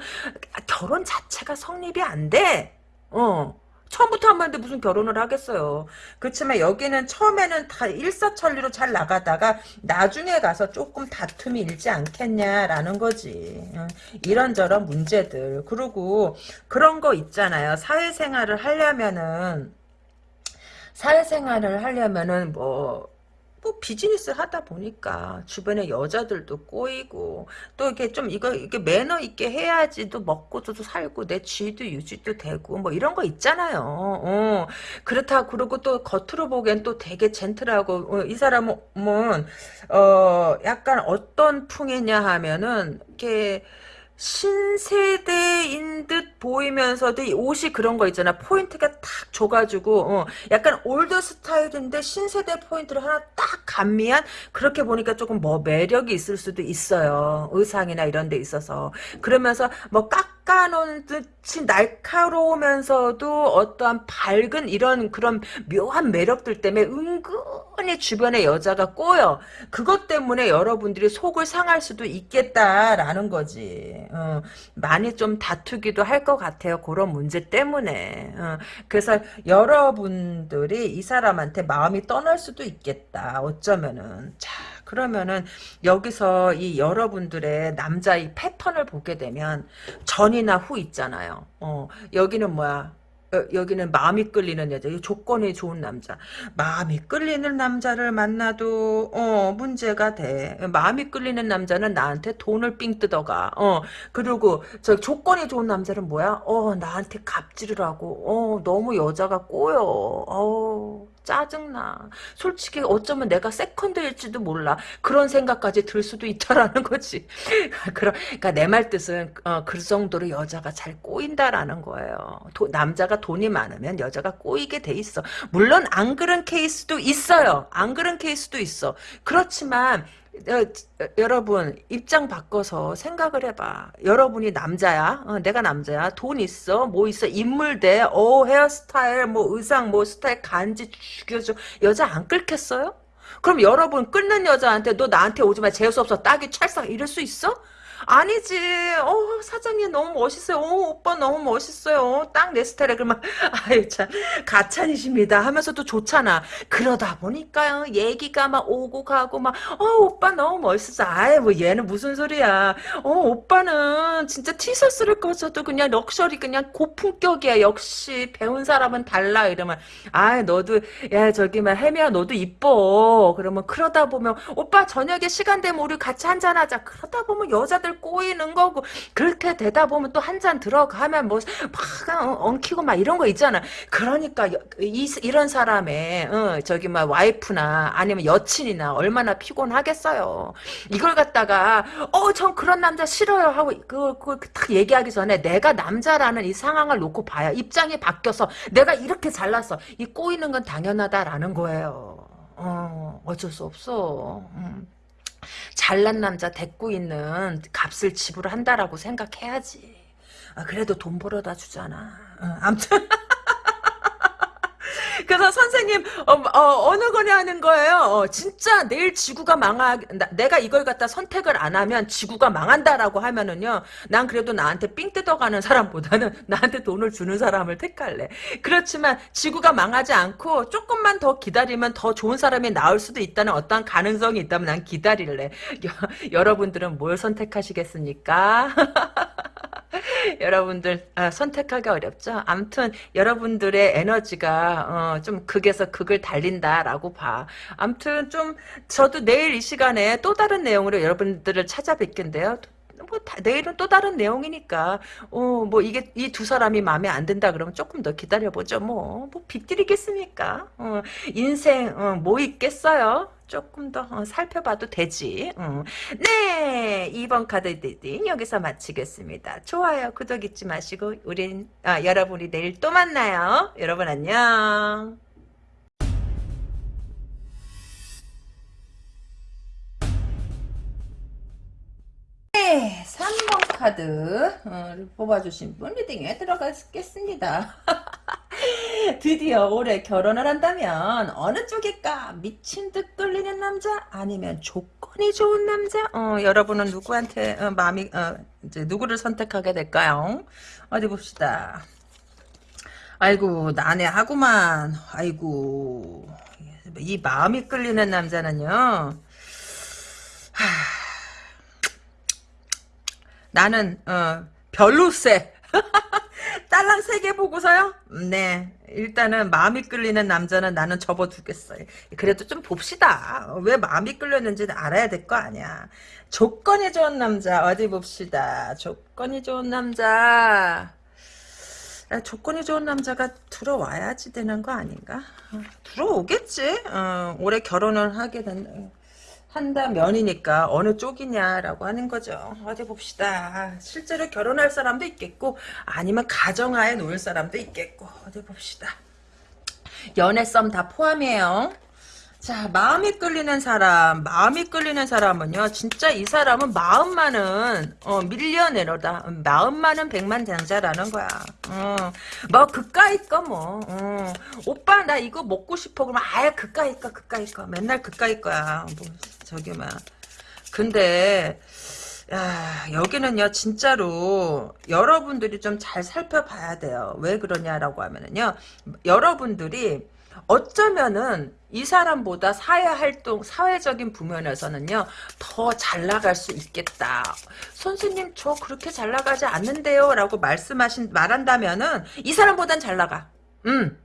결혼 자체가 성립이 안 돼. 어. 처음부터 안 맞는데 무슨 결혼을 하겠어요. 그렇지만 여기는 처음에는 다 일사천리로 잘 나가다가 나중에 가서 조금 다툼이 일지 않겠냐라는 거지. 응. 이런저런 문제들. 그리고 그런 거 있잖아요. 사회생활을 하려면은 사회생활을 하려면은 뭐, 뭐 비즈니스 하다 보니까 주변에 여자들도 꼬이고 또 이렇게 좀 이거 이게 매너 있게 해야지 또 먹고도 살고 내 지위도 유지도 되고 뭐 이런 거 있잖아요. 어. 그렇다 그러고 또 겉으로 보기엔 또 되게 젠틀하고 어, 이 사람은 어 약간 어떤 풍이냐 하면은 이렇게 신세대인 듯 보이면서도 이 옷이 그런 거 있잖아. 포인트가 탁 줘가지고 어, 약간 올드 스타일인데 신세대 포인트를 하나 딱 가미한 그렇게 보니까 조금 뭐 매력이 있을 수도 있어요. 의상이나 이런 데 있어서. 그러면서 뭐 깎아놓은 듯이 날카로우면서도 어떠한 밝은 이런 그런 묘한 매력들 때문에 은근히 주변에 여자가 꼬여. 그것 때문에 여러분들이 속을 상할 수도 있겠다라는 거지. 어, 많이 좀 다투기도 할 것 같아요. 그런 문제 때문에. 어, 그래서 여러분들이 이 사람한테 마음이 떠날 수도 있겠다. 어쩌면은. 자, 그러면은 여기서 이 여러분들의 남자의 패턴을 보게 되면 전이나 후 있잖아요. 어, 여기는 뭐야? 어, 여기는 마음이 끌리는 여자, 조건이 좋은 남자. 마음이 끌리는 남자를 만나도 어 문제가 돼. 마음이 끌리는 남자는 나한테 돈을 삥 뜯어가. 어 그리고 저 조건이 좋은 남자는 뭐야? 어 나한테 갑질을 하고 어 너무 여자가 꼬여. 어 짜증나. 솔직히 어쩌면 내가 세컨드일지도 몰라. 그런 생각까지 들 수도 있다라는 거지. 그러니까 내 말 뜻은 어, 그 정도로 여자가 잘 꼬인다라는 거예요. 도, 남자가 돈이 많으면 여자가 꼬이게 돼 있어. 물론 안 그런 케이스도 있어요. 안 그런 케이스도 있어. 그렇지만 어, 여러분 입장 바꿔서 생각을 해봐. 여러분이 남자야. 어, 내가 남자야. 돈 있어. 뭐 있어. 인물대. 어 헤어스타일 뭐 의상 뭐 스타일 간지 죽여줘. 여자 안 끌겠어요? 그럼 여러분 끊는 여자한테 너 나한테 오지 마 재수 없어 딱이 찰싹 이럴 수 있어? 아니지. 어, 사장님 너무 멋있어요. 어, 오빠 너무 멋있어요. 딱 내 스타일에 그러면 아유 참 가찬이십니다 하면서도 좋잖아. 그러다 보니까요. 얘기가 막 오고 가고 막 어, 오빠 너무 멋있어. 아이 뭐 얘는 무슨 소리야. 어, 오빠는 진짜 티셔츠를 꺼서도 그냥 럭셔리 그냥 고품격이야. 역시 배운 사람은 달라 이러면 아, 너도 야 저기 막 해미야 너도 이뻐. 그러면 그러다 보면 오빠 저녁에 시간 되면 우리 같이 한잔 하자. 그러다 보면 여자들 꼬이는 거고 그렇게 되다 보면 또 한 잔 들어가면 뭐 막 엉키고 막 이런 거 있잖아. 그러니까 이, 이런 사람의 어, 저기 막 와이프나 아니면 여친이나 얼마나 피곤하겠어요. 이걸 갖다가 어 전 그런 남자 싫어요 하고 그걸 딱 얘기하기 전에 내가 남자라는 이 상황을 놓고 봐야 입장이 바뀌어서 내가 이렇게 잘났어. 이 꼬이는 건 당연하다라는 거예요. 어, 어쩔 수 없어. 음. 잘난 남자 데리고 있는 값을 지불한다라고 생각해야지. 아, 그래도 돈 벌어다 주잖아. 어, 아무튼 그래서 선생님 어, 느 거냐 하는 거예요. 어, 진짜 내일 지구가 망하 나, 내가 이걸 갖다 선택을 안 하면 지구가 망한다라고 하면은요. 난 그래도 나한테 삥 뜯어가는 사람보다는 나한테 돈을 주는 사람을 택할래. 그렇지만 지구가 망하지 않고 조금만 더 기다리면 더 좋은 사람이 나올 수도 있다는 어떠한 가능성이 있다면 난 기다릴래. 여, 여러분들은 뭘 선택하시겠습니까? 여러분들 아, 선택하기 어렵죠. 아무튼 여러분들의 에너지가 어, 좀 극에서 극을 달린다라고 봐. 아무튼 좀 저도 내일 이 시간에 또 다른 내용으로 여러분들을 찾아뵙겠는데요. 뭐 다, 내일은 또 다른 내용이니까 어 뭐 이게 이 두 사람이 마음에 안 든다 그러면 조금 더 기다려 보죠 뭐뭐 빗들이겠습니까 어, 인생 어, 뭐 있겠어요 조금 더 어, 살펴봐도 되지. 음. 네, 2번 카드 reading 여기서 마치겠습니다. 좋아요, 구독 잊지 마시고 우린 아, 여러분이 내일 또 만나요. 여러분 안녕. 네, 3번 카드 어, 뽑아주신 분 리딩에 들어가겠습니다. 드디어 올해 결혼을 한다면 어느 쪽일까? 미친 듯 끌리는 남자? 아니면 조건이 좋은 남자? 어, 여러분은 누구한테 어, 마음이 어, 이제 누구를 선택하게 될까요? 어디 봅시다. 아이고 난해하구만. 아이고 이 마음이 끌리는 남자는요. 나는 어, 별로세. 딸랑 세 개 보고서요? 네. 일단은 마음이 끌리는 남자는 나는 접어두겠어요. 그래도 좀 봅시다. 왜 마음이 끌렸는지는 알아야 될 거 아니야. 조건이 좋은 남자 어디 봅시다. 조건이 좋은 남자. 아, 조건이 좋은 남자가 들어와야지 되는 거 아닌가? 어, 들어오겠지. 어, 올해 결혼을 하게 된다. 한다면이니까 어느 쪽이냐라고 하는 거죠. 어디 봅시다. 실제로 결혼할 사람도 있겠고 아니면 가정하에 놓을 사람도 있겠고 어디 봅시다. 연애 썸 다 포함이에요. 자, 마음이 끌리는 사람, 마음이 끌리는 사람은요, 진짜 이 사람은 마음만은, 어, 밀려내로다. 마음만은 백만장자라는 거야. 어, 뭐, 그까이 거 뭐, 어, 오빠, 나 이거 먹고 싶어. 그러면, 아예 그까이 거, 그까이 거. 맨날 그까이 거야. 뭐, 저기, 막. 근데, 야, 여기는요, 진짜로, 여러분들이 좀 잘 살펴봐야 돼요. 왜 그러냐라고 하면은요, 여러분들이, 어쩌면은 이 사람보다 사회 활동, 사회적인 부면에서는요, 더 잘 나갈 수 있겠다. 선생님, 저 그렇게 잘 나가지 않는데요. 라고 말씀하신, 말한다면은, 이 사람보단 잘 나가. 음.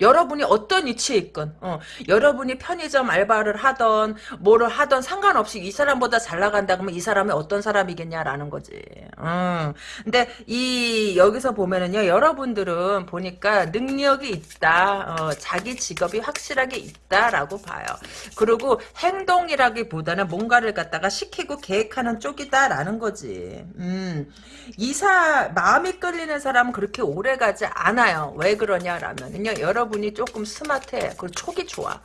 여러분이 어떤 위치에 있건 어, 여러분이 편의점 알바를 하던 뭐를 하던 상관없이 이 사람보다 잘 나간다 그러면 이 사람이 어떤 사람이겠냐라는 거지. 어. 근데 이 여기서 보면은요 여러분들은 보니까 능력이 있다. 어, 자기 직업이 확실하게 있다라고 봐요. 그리고 행동이라기보다는 뭔가를 갖다가 시키고 계획하는 쪽이다라는 거지. 음. 이사 마음이 끌리는 사람은 그렇게 오래 가지 않아요. 왜 그러냐라면은요 여러분 여러분이 조금 스마트해. 그리고 촉이 좋아.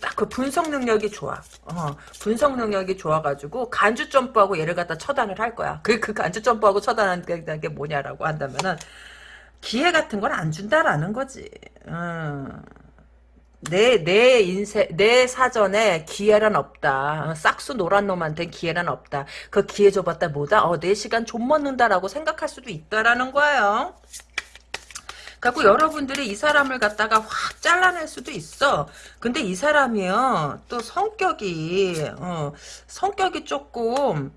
딱 그 분석 능력이 좋아. 어, 분석 능력이 좋아가지고 간주 점프하고 얘를 갖다 처단을 할 거야. 그, 그 간주 점프하고 처단하는 게 뭐냐라고 한다면은 기회 같은 걸 안 준다라는 거지. 음. 내, 내 인생, 내 사전에 기회란 없다. 싹수 노란 놈한테 기회란 없다. 그 기회 줘봤다 뭐다? 어, 내 시간 좀 먹는다라고 생각할 수도 있다라는 거예요. 갖고 여러분들이 이 사람을 갖다가 확 잘라낼 수도 있어. 근데 이 사람이요. 또 성격이 어, 성격이 조금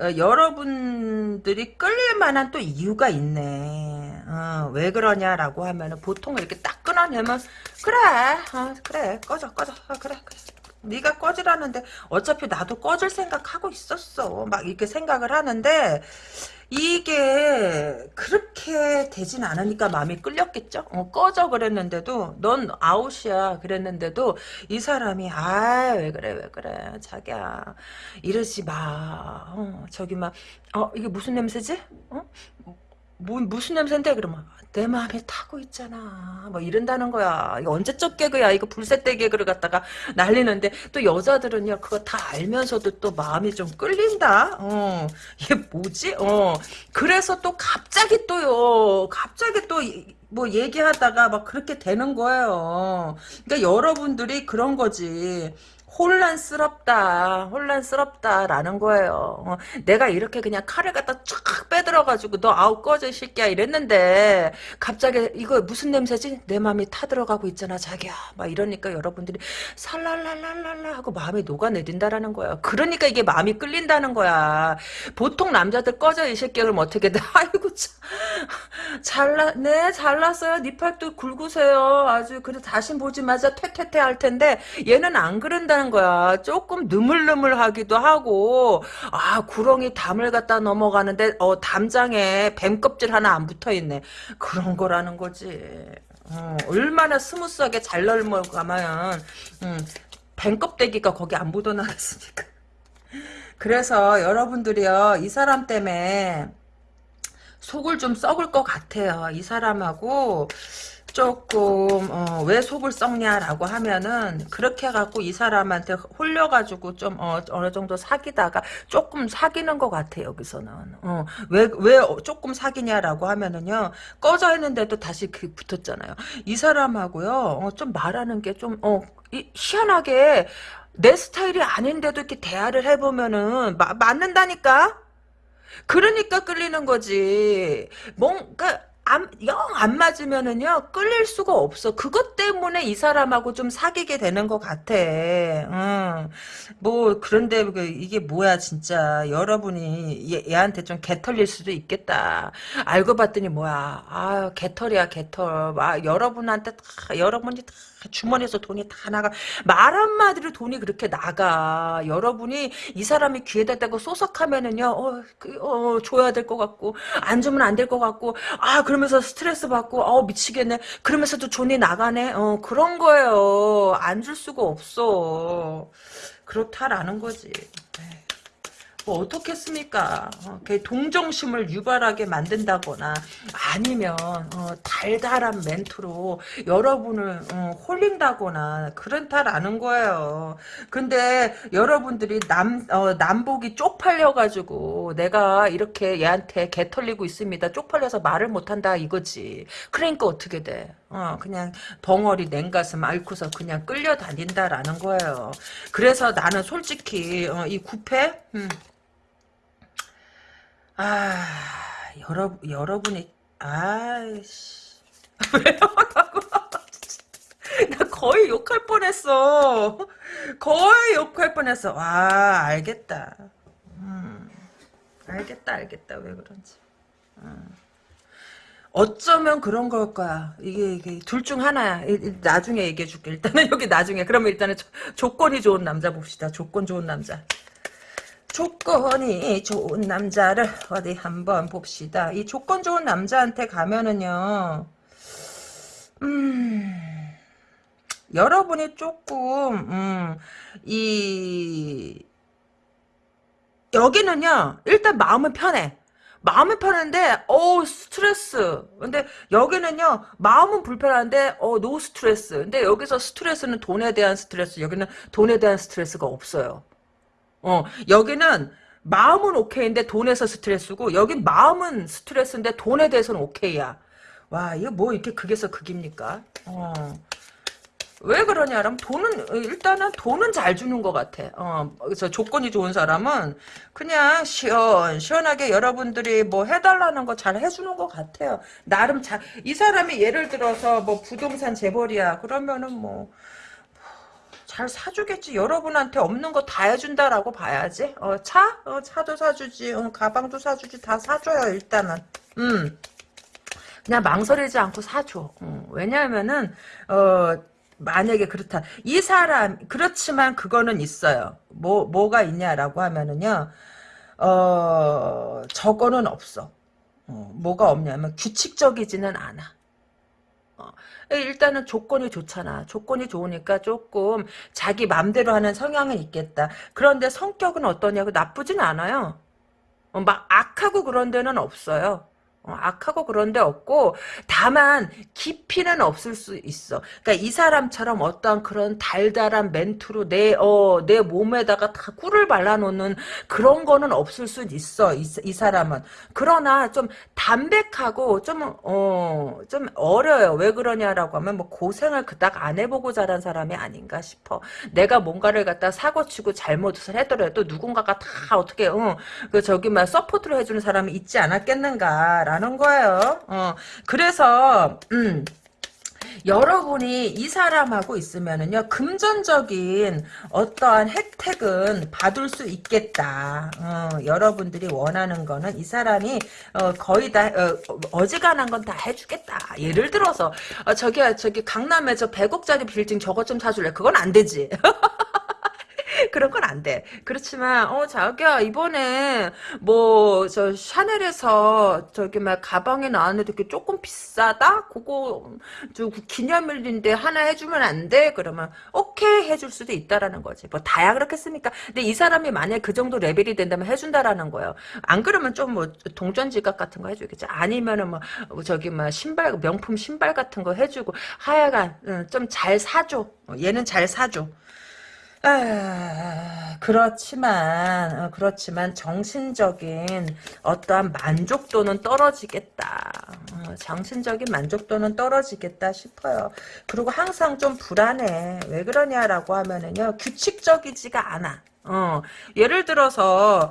어, 여러분들이 끌릴 만한 또 이유가 있네. 어, 왜 그러냐라고 하면은 보통 이렇게 딱 끊어내면 그래, 어, 그래, 꺼져, 꺼져, 어, 그래, 그래. 네가 꺼지라는데 어차피 나도 꺼질 생각하고 있었어. 막 이렇게 생각을 하는데 이게 그렇게 되진 않으니까 마음이 끌렸겠죠. 어, 꺼져 그랬는데도 넌 아웃이야 그랬는데도 이 사람이 아 왜 그래 왜 그래 자기야 이러지 마. 어, 저기 막 어 이게 무슨 냄새지? 어? 뭐, 무슨 냄새인데 그러면 내 마음에 타고 있잖아. 뭐 이런다는 거야. 이거 언제적 개그야. 이거 불새떼 개그를 갖다가 날리는데 또 여자들은요 그거 다 알면서도 또 마음이 좀 끌린다. 어 이게 뭐지? 어 그래서 또 갑자기 또요. 갑자기 또 뭐 얘기하다가 막 그렇게 되는 거예요. 그러니까 여러분들이 그런 거지. 혼란스럽다, 혼란스럽다라는 거예요. 어, 내가 이렇게 그냥 칼을 갖다 쫙 빼들어가지고 너 아우 꺼져 새끼야 이랬는데 갑자기 이거 무슨 냄새지? 내 마음이 타들어가고 있잖아 자기야. 막 이러니까 여러분들이 살랄랄랄랄라 하고 마음이 녹아내린다라는 거야. 그러니까 이게 마음이 끌린다는 거야. 보통 남자들 꺼져 이 새끼야 그럼 어떻게 돼? 아이고 참 잘나 네 잘났어요. 니 팔뚝 굵으세요. 아주 그래 다시 보지 말자 퇴퇴퇴 할 텐데 얘는 안 그런다는 하는 거야. 조금 느물느물하기도 하고 아 구렁이 담을 갖다 넘어가는데 어 담장에 뱀 껍질 하나 안 붙어 있네. 그런 거라는 거지. 어, 얼마나 스무스하게 잘 넘어가면 음, 뱀 껍데기가 거기 안 묻어나겠습니까? 그래서 여러분들이요 이 사람 때문에 속을 좀 썩을 것 같아요. 이 사람하고 조금 어, 왜 속을 썩냐라고 하면은 그렇게 해갖고 이 사람한테 홀려가지고 좀 어, 느 정도 사귀다가 조금 사귀는 것 같아 여기서는. 어, 왜, 왜 조금 사귀냐라고 하면은요 꺼져 있는데도 다시 그 붙었잖아요. 이 사람하고요 어, 좀 말하는 게 좀 어, 희한하게 내 스타일이 아닌데도 이렇게 대화를 해보면은 마, 맞는다니까? 그러니까 끌리는 거지. 뭔가 영안 맞으면은요 끌릴 수가 없어. 그것 때문에 이 사람하고 좀 사귀게 되는 것 같아. 응. 뭐 그런데 그 이게 뭐야 진짜 여러분이 얘, 얘한테 좀 개털릴 수도 있겠다. 알고 봤더니 뭐야 아 개털이야 개털. 아 여러분한테 다 여러분이 다 주머니에서 돈이 다 나가. 말 한마디로 돈이 그렇게 나가. 여러분이 이 사람이 귀에다 대고 소석하면은요, 어, 그, 어 줘야 될 것 같고, 안 주면 안 될 것 같고, 아, 그러면서 스트레스 받고, 어, 미치겠네. 그러면서도 돈이 나가네. 어, 그런 거예요. 안 줄 수가 없어. 그렇다라는 거지. 네. 뭐 어떻겠습니까? 어, 동정심을 유발하게 만든다거나 아니면 어, 달달한 멘트로 여러분을 어, 홀린다거나 그렇다라는 거예요. 근데 여러분들이 남 어, 남복이 쪽팔려가지고 내가 이렇게 얘한테 개 털리고 있습니다. 쪽팔려서 말을 못한다 이거지. 그러니까 어떻게 돼? 어, 그냥 덩어리 냉가슴 앓고서 그냥 끌려다닌다라는 거예요. 그래서 나는 솔직히 어, 이 구패 음, 아, 여러, 여러분이, 아이씨. 왜요? 나 거의 욕할 뻔했어. 거의 욕할 뻔했어. 와, 알겠다. 음, 알겠다, 알겠다. 왜 그런지. 음. 어쩌면 그런 걸 거야. 이게, 이게, 둘 중 하나야. 나중에 얘기해 줄게. 일단은 여기 나중에. 그러면 일단은 조, 조건이 좋은 남자 봅시다. 조건 좋은 남자. 조건이 좋은 남자를 어디 한번 봅시다. 이 조건 좋은 남자한테 가면은요, 음, 여러분이 조금, 음, 이, 여기는요, 일단 마음은 편해. 마음은 편한데, 어우, 스트레스. 근데 여기는요, 마음은 불편한데, 어, no stress. 근데 여기서 스트레스는 돈에 대한 스트레스, 여기는 돈에 대한 스트레스가 없어요. 어, 여기는 마음은 오케이인데 돈에서 스트레스고, 여긴 마음은 스트레스인데 돈에 대해서는 오케이야. 와, 이거 뭐 이렇게 극에서 극입니까? 어. 왜 그러냐면 돈은 일단은 돈은 잘 주는 것 같아. 어, 그래서 조건이 좋은 사람은 그냥 시원 시원하게 여러분들이 뭐 해달라는 거 잘 해주는 것 같아요. 나름 잘 이 사람이 예를 들어서 뭐 부동산 재벌이야 그러면은 뭐 잘 사주겠지. 여러분한테 없는 거 다 해준다라고 봐야지. 어, 차? 어, 차도 사주지. 어, 가방도 사주지. 다 사줘요, 일단은. 음. 그냥 망설이지 않고 사줘. 어, 왜냐하면은, 어, 만약에 그렇다. 이 사람, 그렇지만 그거는 있어요. 뭐, 뭐가 있냐라고 하면은요, 어, 저거는 없어. 어, 뭐가 없냐면 규칙적이지는 않아. 어, 일단은 조건이 좋잖아. 조건이 좋으니까 조금 자기 맘대로 하는 성향은 있겠다. 그런데 성격은 어떠냐고 나쁘진 않아요. 어, 막 악하고 그런 데는 없어요. 어, 악하고 그런 데 없고 다만 깊이는 없을 수 있어. 그러니까 이 사람처럼 어떤 그런 달달한 멘트로 내, 어, 내 몸에다가 다 꿀을 발라놓는 그런 거는 없을 수 있어. 이, 이 사람은. 그러나 좀 담백하고 좀, 어, 좀 어려요. 왜 그러냐라고 하면 뭐 고생을 그닥 안 해보고 자란 사람이 아닌가 싶어. 내가 뭔가를 갖다 사고치고 잘못을 하더라도 누군가가 다 어떻게, 어, 그 저기 막 support를 해주는 사람이 있지 않았겠는가라는 거예요. 어, 그래서 음. 여러분이 이 사람하고 있으면은요 금전적인 어떠한 혜택은 받을 수 있겠다. 어, 여러분들이 원하는 거는 이 사람이 어, 거의 다 어, 지간한 건 다 해주겠다. 예를 들어서 어, 저기 저기 강남에 저 100억짜리 빌딩 저것 좀 사줄래? 그건 안 되지. 그런 건 안 돼. 그렇지만 어 자기야 이번에 뭐 저 샤넬에서 저기 막 가방에 나왔는데 그게 조금 비싸다. 그거 저 기념일인데 하나 해주면 안 돼? 그러면 오케이 해줄 수도 있다라는 거지. 뭐 다야 그렇겠습니까? 근데 이 사람이 만약 그 정도 레벨이 된다면 해준다라는 거예요. 안 그러면 좀 뭐 동전 지갑 같은 거 해주겠지. 아니면은 뭐 저기 막 신발 명품 신발 같은 거 해주고 하여간 좀 잘 사줘. 어, 얘는 잘 사줘. 아, 그렇지만, 어, 그렇지만, 정신적인 어떠한 만족도는 떨어지겠다. 어, 정신적인 만족도는 떨어지겠다 싶어요. 그리고 항상 좀 불안해. 왜 그러냐라고 하면은요, 규칙적이지가 않아. 어, 예를 들어서,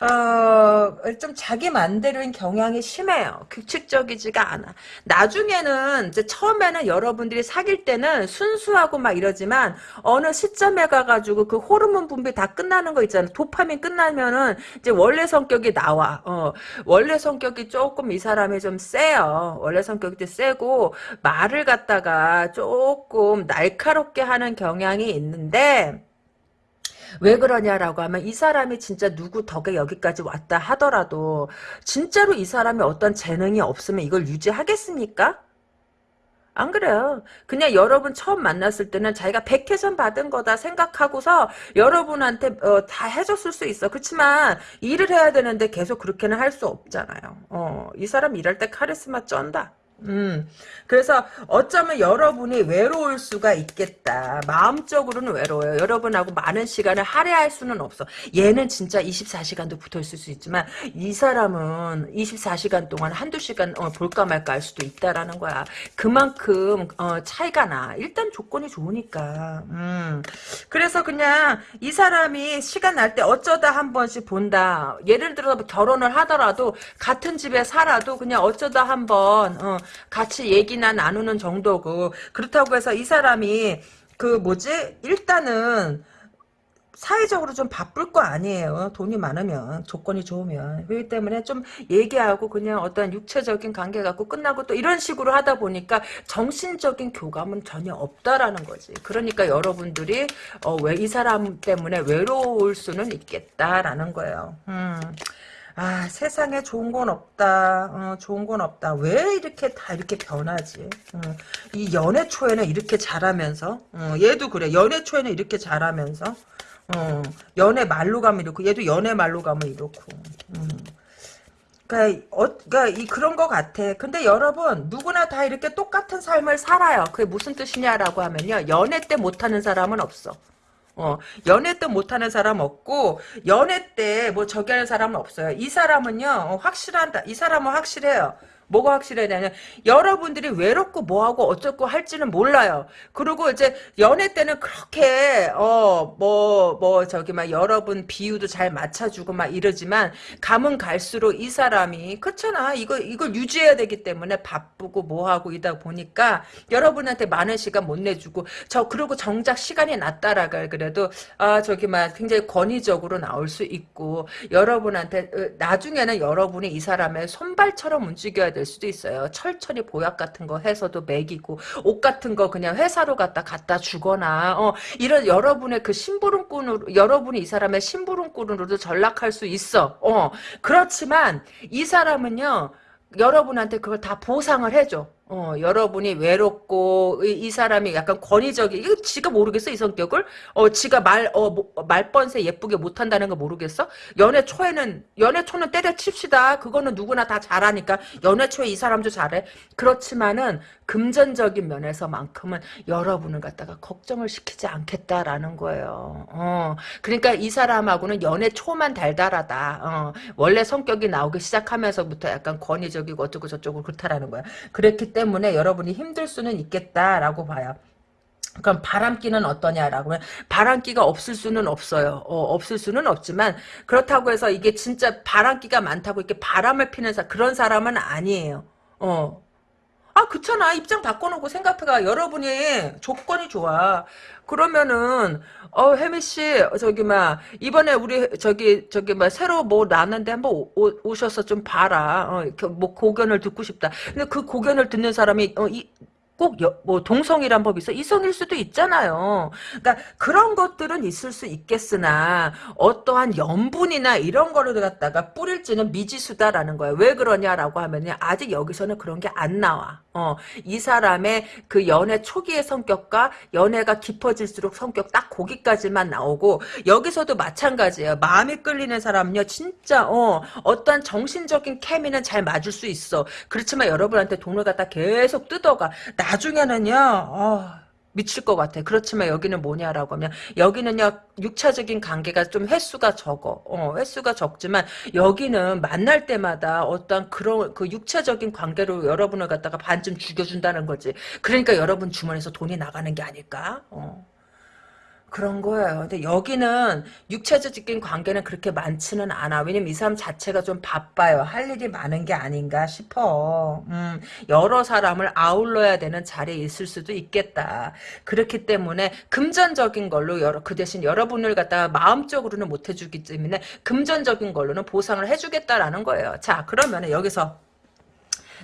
어, 좀 자기 맘대로인 경향이 심해요. 규칙적이지가 않아. 나중에는, 이제 처음에는 여러분들이 사귈 때는 순수하고 막 이러지만, 어느 시점에 가가지고 그 호르몬 분비 다 끝나는 거 있잖아. 도파민 끝나면은, 이제 원래 성격이 나와. 어, 원래 성격이 조금 이 사람이 좀 세요. 원래 성격이 좀 세고, 말을 갖다가 조금 날카롭게 하는 경향이 있는데, 왜 그러냐라고 하면 이 사람이 진짜 누구 덕에 여기까지 왔다 하더라도 진짜로 이 사람이 어떤 재능이 없으면 이걸 유지하겠습니까? 안 그래요. 그냥 여러분 처음 만났을 때는 자기가 백혜점 받은 거다 생각하고서 여러분한테 어, 다 해줬을 수 있어. 그렇지만 일을 해야 되는데 계속 그렇게는 할 수 없잖아요. 어, 이 사람 일할 때 카리스마 쩐다. 음, 그래서 어쩌면 여러분이 외로울 수가 있겠다. 마음적으로는 외로워요. 여러분하고 많은 시간을 할애할 수는 없어. 얘는 진짜 24시간도 붙어 있을 수 있지만 이 사람은 24시간 동안 한두 시간 어, 볼까 말까 할 수도 있다라는 거야. 그만큼 어, 차이가 나. 일단 조건이 좋으니까. 음. 그래서 그냥 이 사람이 시간 날 때 어쩌다 한 번씩 본다. 예를 들어 결혼을 하더라도 같은 집에 살아도 그냥 어쩌다 한번 어, 같이 얘기나 나누는 정도고 그렇다고 해서 이 사람이 그 뭐지 일단은 사회적으로 좀 바쁠 거 아니에요. 돈이 많으면 조건이 좋으면 그렇기 때문에 좀 얘기하고 그냥 어떤 육체적인 관계 갖고 끝나고 또 이런 식으로 하다 보니까 정신적인 교감은 전혀 없다라는 거지. 그러니까 여러분들이 어, 왜 이 사람 때문에 외로울 수는 있겠다라는 거예요. 음. 아 세상에 좋은 건 없다 어, 좋은 건 없다 왜 이렇게 다 이렇게 변하지 어, 이 연애 초에는 이렇게 잘하면서 어, 얘도 그래 연애 초에는 이렇게 잘하면서 어, 연애 말로 가면 이렇고 얘도 연애 말로 가면 이렇고 음. 그러니까, 어, 그러니까 이 그런 것 같아. 근데 여러분 누구나 다 이렇게 똑같은 삶을 살아요. 그게 무슨 뜻이냐라고 하면요. 연애 때 못하는 사람은 없어. 어, 연애 때 못하는 사람 없고 연애 때 뭐 저기 하는 사람은 없어요. 이 사람은요 어, 확실한다. 이 사람은 확실해요. 뭐가 확실하냐면 여러분들이 외롭고 뭐하고 어쩌고 할지는 몰라요. 그리고 이제 연애 때는 그렇게 어 뭐뭐 저기 막 여러분 비유도 잘 맞춰주고 막 이러지만 가면 갈수록 이 사람이 그렇잖아. 이거 이걸 유지해야 되기 때문에 바쁘고 뭐하고 이다 보니까 여러분한테 많은 시간 못 내주고 저 그리고 정작 시간이 낮다라가 그래도 아 저기 막 굉장히 권위적으로 나올 수 있고 여러분한테 어, 나중에는 여러분이 이 사람의 손발처럼 움직여야 될 수도 있어요. 철철이 보약 같은 거 해서도 먹이고 옷 같은 거 그냥 회사로 갖다 갖다 주거나 어, 이런 여러분의 그 심부름꾼으로 여러분이 이 사람의 심부름꾼으로도 전락할 수 있어. 어 그렇지만 이 사람은요 여러분한테 그걸 다 보상을 해줘. 어, 여러분이 외롭고 이, 이, 사람이 약간 권위적이 이거 지가 모르겠어 이 성격을? 어 지가 말 어 말번세 예쁘게 못한다는 거 모르겠어? 연애 초에는 연애 초는 때려칩시다. 그거는 누구나 다 잘하니까 연애 초에 이 사람도 잘해. 그렇지만은 금전적인 면에서만큼은 여러분을 갖다가 걱정을 시키지 않겠다라는 거예요. 어 그러니까 이 사람하고는 연애 초만 달달하다. 어 원래 성격이 나오기 시작하면서부터 약간 권위적이고 어쩌고 저쩌고 그렇다라는 거야. 그랬기 때문에 때문에 여러분이 힘들 수는 있겠다라고 봐요. 그럼 바람기는 어떠냐라고 하면 바람기가 없을 수는 없어요. 어, 없을 수는 없지만 그렇다고 해서 이게 진짜 바람기가 많다고 이렇게 바람을 피는 사 그런 사람은 아니에요. 어. 아 그렇잖아. 입장 바꿔놓고 생각해가 여러분이 조건이 좋아. 그러면은 어 혜미 씨 저기 막 이번에 우리 저기 저기 막 새로 뭐 나는데 한번 오, 오, 셔서좀 봐라. 어뭐 고견을 듣고 싶다. 근데 그 고견을 듣는 사람이 어 이 꼭뭐 동성이란 법이 있어 이성일 수도 있잖아요. 그러니까 그런 것들은 있을 수 있겠으나 어떠한 염분이나 이런 거를 갖다가 뿌릴지는 미지수다라는 거예요. 왜 그러냐라고 하면요 아직 여기서는 그런 게 안 나와. 어, 이 사람의 그 연애 초기의 성격과 연애가 깊어질수록 성격 딱 거기까지만 나오고 여기서도 마찬가지예요. 마음이 끌리는 사람은요 진짜 어 어떤 정신적인 케미는 잘 맞을 수 있어. 그렇지만 여러분한테 돈을 갖다 계속 뜯어가. 나중에는요. 어, 미칠 것 같아. 그렇지만 여기는 뭐냐라고 하면 여기는요 육체적인 관계가 좀 횟수가 적어. 어, 횟수가 적지만 여기는 만날 때마다 어떤 그런 그 육체적인 관계로 여러분을 갖다가 반쯤 죽여준다는 거지. 그러니까 여러분 주머니에서 돈이 나가는 게 아닐까? 어. 그런 거예요. 근데 여기는 육체적인 관계는 그렇게 많지는 않아. 왜냐면 이 사람 자체가 좀 바빠요. 할 일이 많은 게 아닌가 싶어. 음, 여러 사람을 아울러야 되는 자리에 있을 수도 있겠다. 그렇기 때문에 금전적인 걸로 여러, 그 대신 여러분을 갖다가 마음적으로는 못 해주기 때문에 금전적인 걸로는 보상을 해주겠다라는 거예요. 자, 그러면 여기서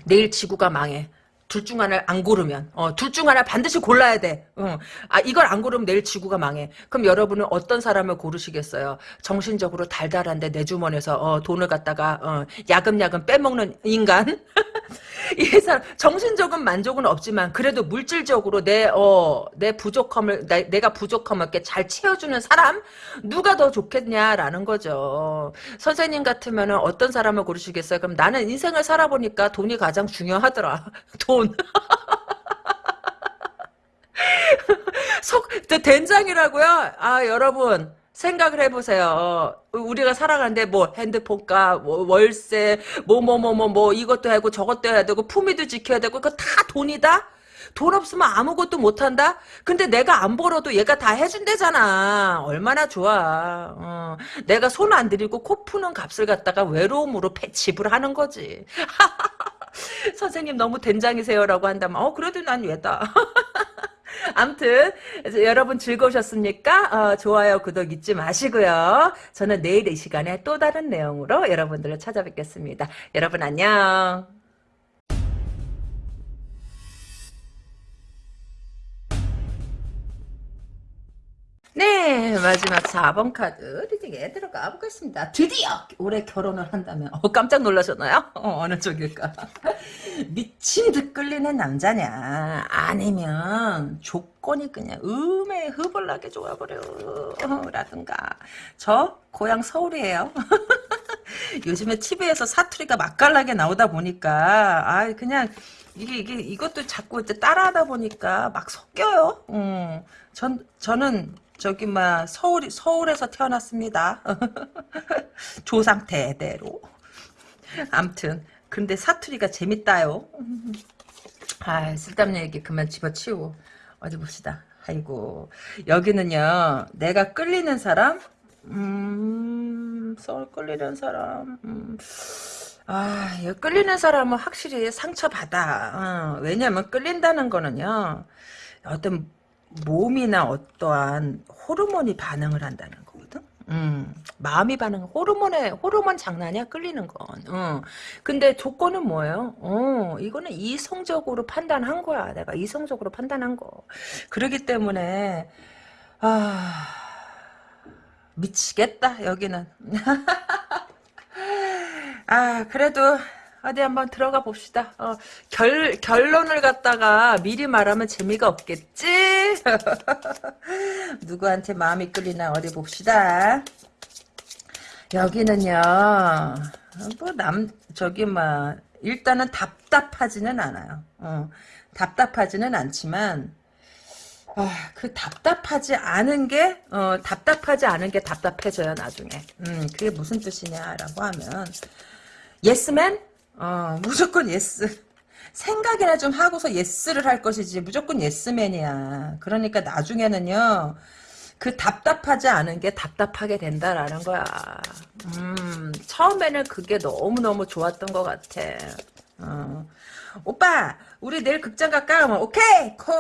내일 지구가 망해. 둘 중 하나를 안 고르면 어, 둘 중 하나 반드시 골라야 돼. 어. 아 이걸 안 고르면 내일 지구가 망해. 그럼 여러분은 어떤 사람을 고르시겠어요? 정신적으로 달달한데 내 주머니에서 어, 돈을 갖다가 어, 야금야금 빼먹는 인간? 이 사람 정신적인 만족은 없지만 그래도 물질적으로 내 어, 내 부족함을 내, 내가 부족함을 이렇게 잘 채워주는 사람 누가 더 좋겠냐라는 거죠. 선생님 같으면 어떤 사람을 고르시겠어요? 그럼 나는 인생을 살아보니까 돈이 가장 중요하더라. 돈 돈. 석, 된장이라고요? 아, 여러분. 생각을 해보세요. 우리가 살아가는데 뭐 핸드폰값, 뭐 월세, 뭐 뭐 뭐 뭐 뭐 이것도 하고 저것도 해야 되고 품위도 지켜야 되고 그거 다 돈이다? 돈 없으면 아무것도 못한다? 근데 내가 안 벌어도 얘가 다 해준대잖아. 얼마나 좋아. 어, 내가 손 안 들이고 코 푸는 값을 갖다가 외로움으로 지불하는 거지. 선생님 너무 된장이세요라고 한다면 어 그래도 난 왜다. 암튼 여러분 즐거우셨습니까? 어, 좋아요 구독 잊지 마시고요. 저는 내일 이 시간에 또 다른 내용으로 여러분들을 찾아뵙겠습니다. 여러분 안녕. 네, 마지막 4번 카드 리딩에 들어가 보겠습니다. 드디어 올해 결혼을 한다면 어, 깜짝 놀라셨나요? 어, 어느 쪽일까? 미친 듯 끌리는 남자냐 아니면 조건이 그냥 음에 흐벌나게 좋아버려 라든가 저 고향 서울이에요. 요즘에 TV에서 사투리가 맛깔나게 나오다 보니까 아 그냥 이게 이게 이것도 자꾸 이제 따라하다 보니까 막 섞여요. 음, 전 저는 저기 막 서울 서울에서 태어났습니다. 조상 대대로. 암튼 근데 사투리가 재밌다요. 아 쓸데없는 얘기 그만 집어치우고 어디 봅시다. 아이고 여기는요 내가 끌리는 사람 음 서울 끌리는 사람 음. 아, 끌리는 사람은 확실히 상처받아. 어, 왜냐면 끌린다는 거는요, 어떤 몸이나 어떠한 호르몬이 반응을 한다는 거거든. 음, 마음이 반응, 호르몬에, 호르몬 장난이야, 끌리는 건. 어. 근데 조건은 뭐예요? 어, 이거는 이성적으로 판단한 거야. 내가 이성적으로 판단한 거. 그러기 때문에, 아, 미치겠다, 여기는. 아, 그래도, 어디 한번 들어가 봅시다. 어, 결, 결론을 갖다가 미리 말하면 재미가 없겠지? 누구한테 마음이 끌리나 어디 봅시다. 여기는요, 뭐, 남, 저기, 막, 일단은 답답하지는 않아요. 어, 답답하지는 않지만, 아, 그 답답하지 않은 게, 어, 답답하지 않은 게 답답해져요, 나중에. 음, 그게 무슨 뜻이냐라고 하면, 예스맨? 어, 무조건 yes. 생각이나 좀 하고서 yes를 할 것이지 무조건 예스맨이야. 그러니까 나중에는요. 그 답답하지 않은 게 답답하게 된다라는 거야. 음, 처음에는 그게 너무너무 좋았던 것 같아. 어. 오빠 우리 내일 극장 갈까? 오케이 콜.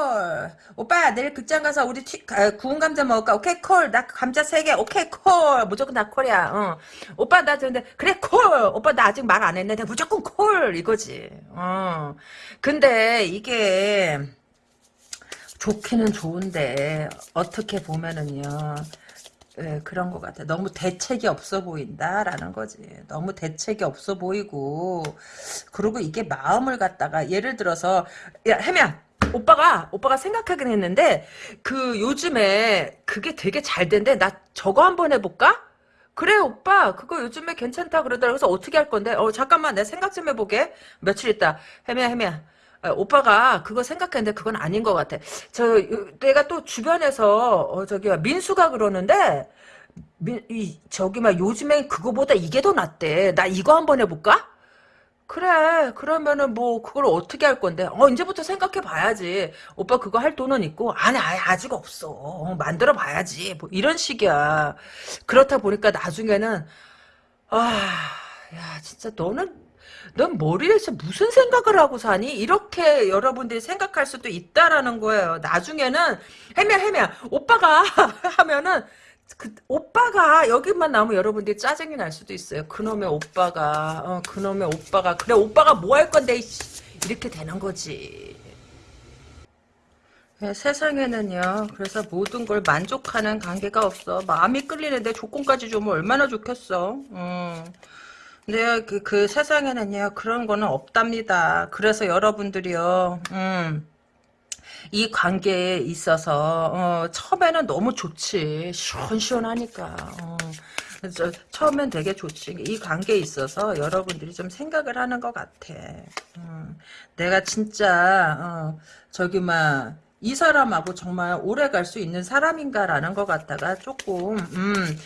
오빠 내일 극장 가서 우리 튀, 아, 구운 감자 먹을까? 오케이 콜나 감자 3개. 오케이 콜. 무조건 다 콜이야. 어. 오빠 나 근데 그래 콜. 오빠 나 아직 말 안 했는데 무조건 콜. 이거지. 어. 근데 이게 좋기는 좋은데 어떻게 보면은요 예, 그런 것 같아. 너무 대책이 없어 보인다라는 거지. 너무 대책이 없어 보이고 그리고 이게 마음을 갖다가 예를 들어서 야 해면 오빠가 오빠가 생각하긴 했는데 그 요즘에 그게 되게 잘 된대. 나 저거 한번 해볼까? 그래 오빠 그거 요즘에 괜찮다 그러더라. 그래서 어떻게 할 건데? 어 잠깐만 내 생각 좀 해보게. 며칠 있다. 해면. 아, 오빠가 그거 생각했는데 그건 아닌 것 같아. 저 내가 또 주변에서 어, 저기 민수가 그러는데 민, 이, 저기 막 요즘엔 그거보다 이게 더 낫대. 나 이거 한번 해볼까? 그래 그러면은 뭐 그걸 어떻게 할 건데 어 이제부터 생각해 봐야지 오빠 그거 할 돈은 있고 아니 아직 없어 어, 만들어 봐야지 뭐 이런 식이야 그렇다 보니까 나중에는 아 야 진짜 너는 넌 머리에서 무슨 생각을 하고 사니? 이렇게 여러분들이 생각할 수도 있다라는 거예요. 나중에는 해면 해면 오빠가 하면은 그 오빠가 여기만 나오면 여러분들이 짜증이 날 수도 있어요. 그놈의 오빠가 어, 그놈의 오빠가 그래 오빠가 뭐 할 건데 이렇게 되는 거지. 네, 세상에는요. 그래서 모든 걸 만족하는 관계가 없어. 마음이 끌리는데 조건까지 주면 얼마나 좋겠어. 음. 근데 그, 그 세상에는요 그런 거는 없답니다. 그래서 여러분들이요, 음, 이 관계에 있어서 어, 처음에는 너무 좋지, 시원시원하니까. 어. 저, 처음엔 되게 좋지. 이 관계에 있어서 여러분들이 좀 생각을 하는 것 같아. 음, 내가 진짜 어, 저기 막. 이 사람하고 정말 오래 갈 수 있는 사람인가라는 것 같다가 조금 음,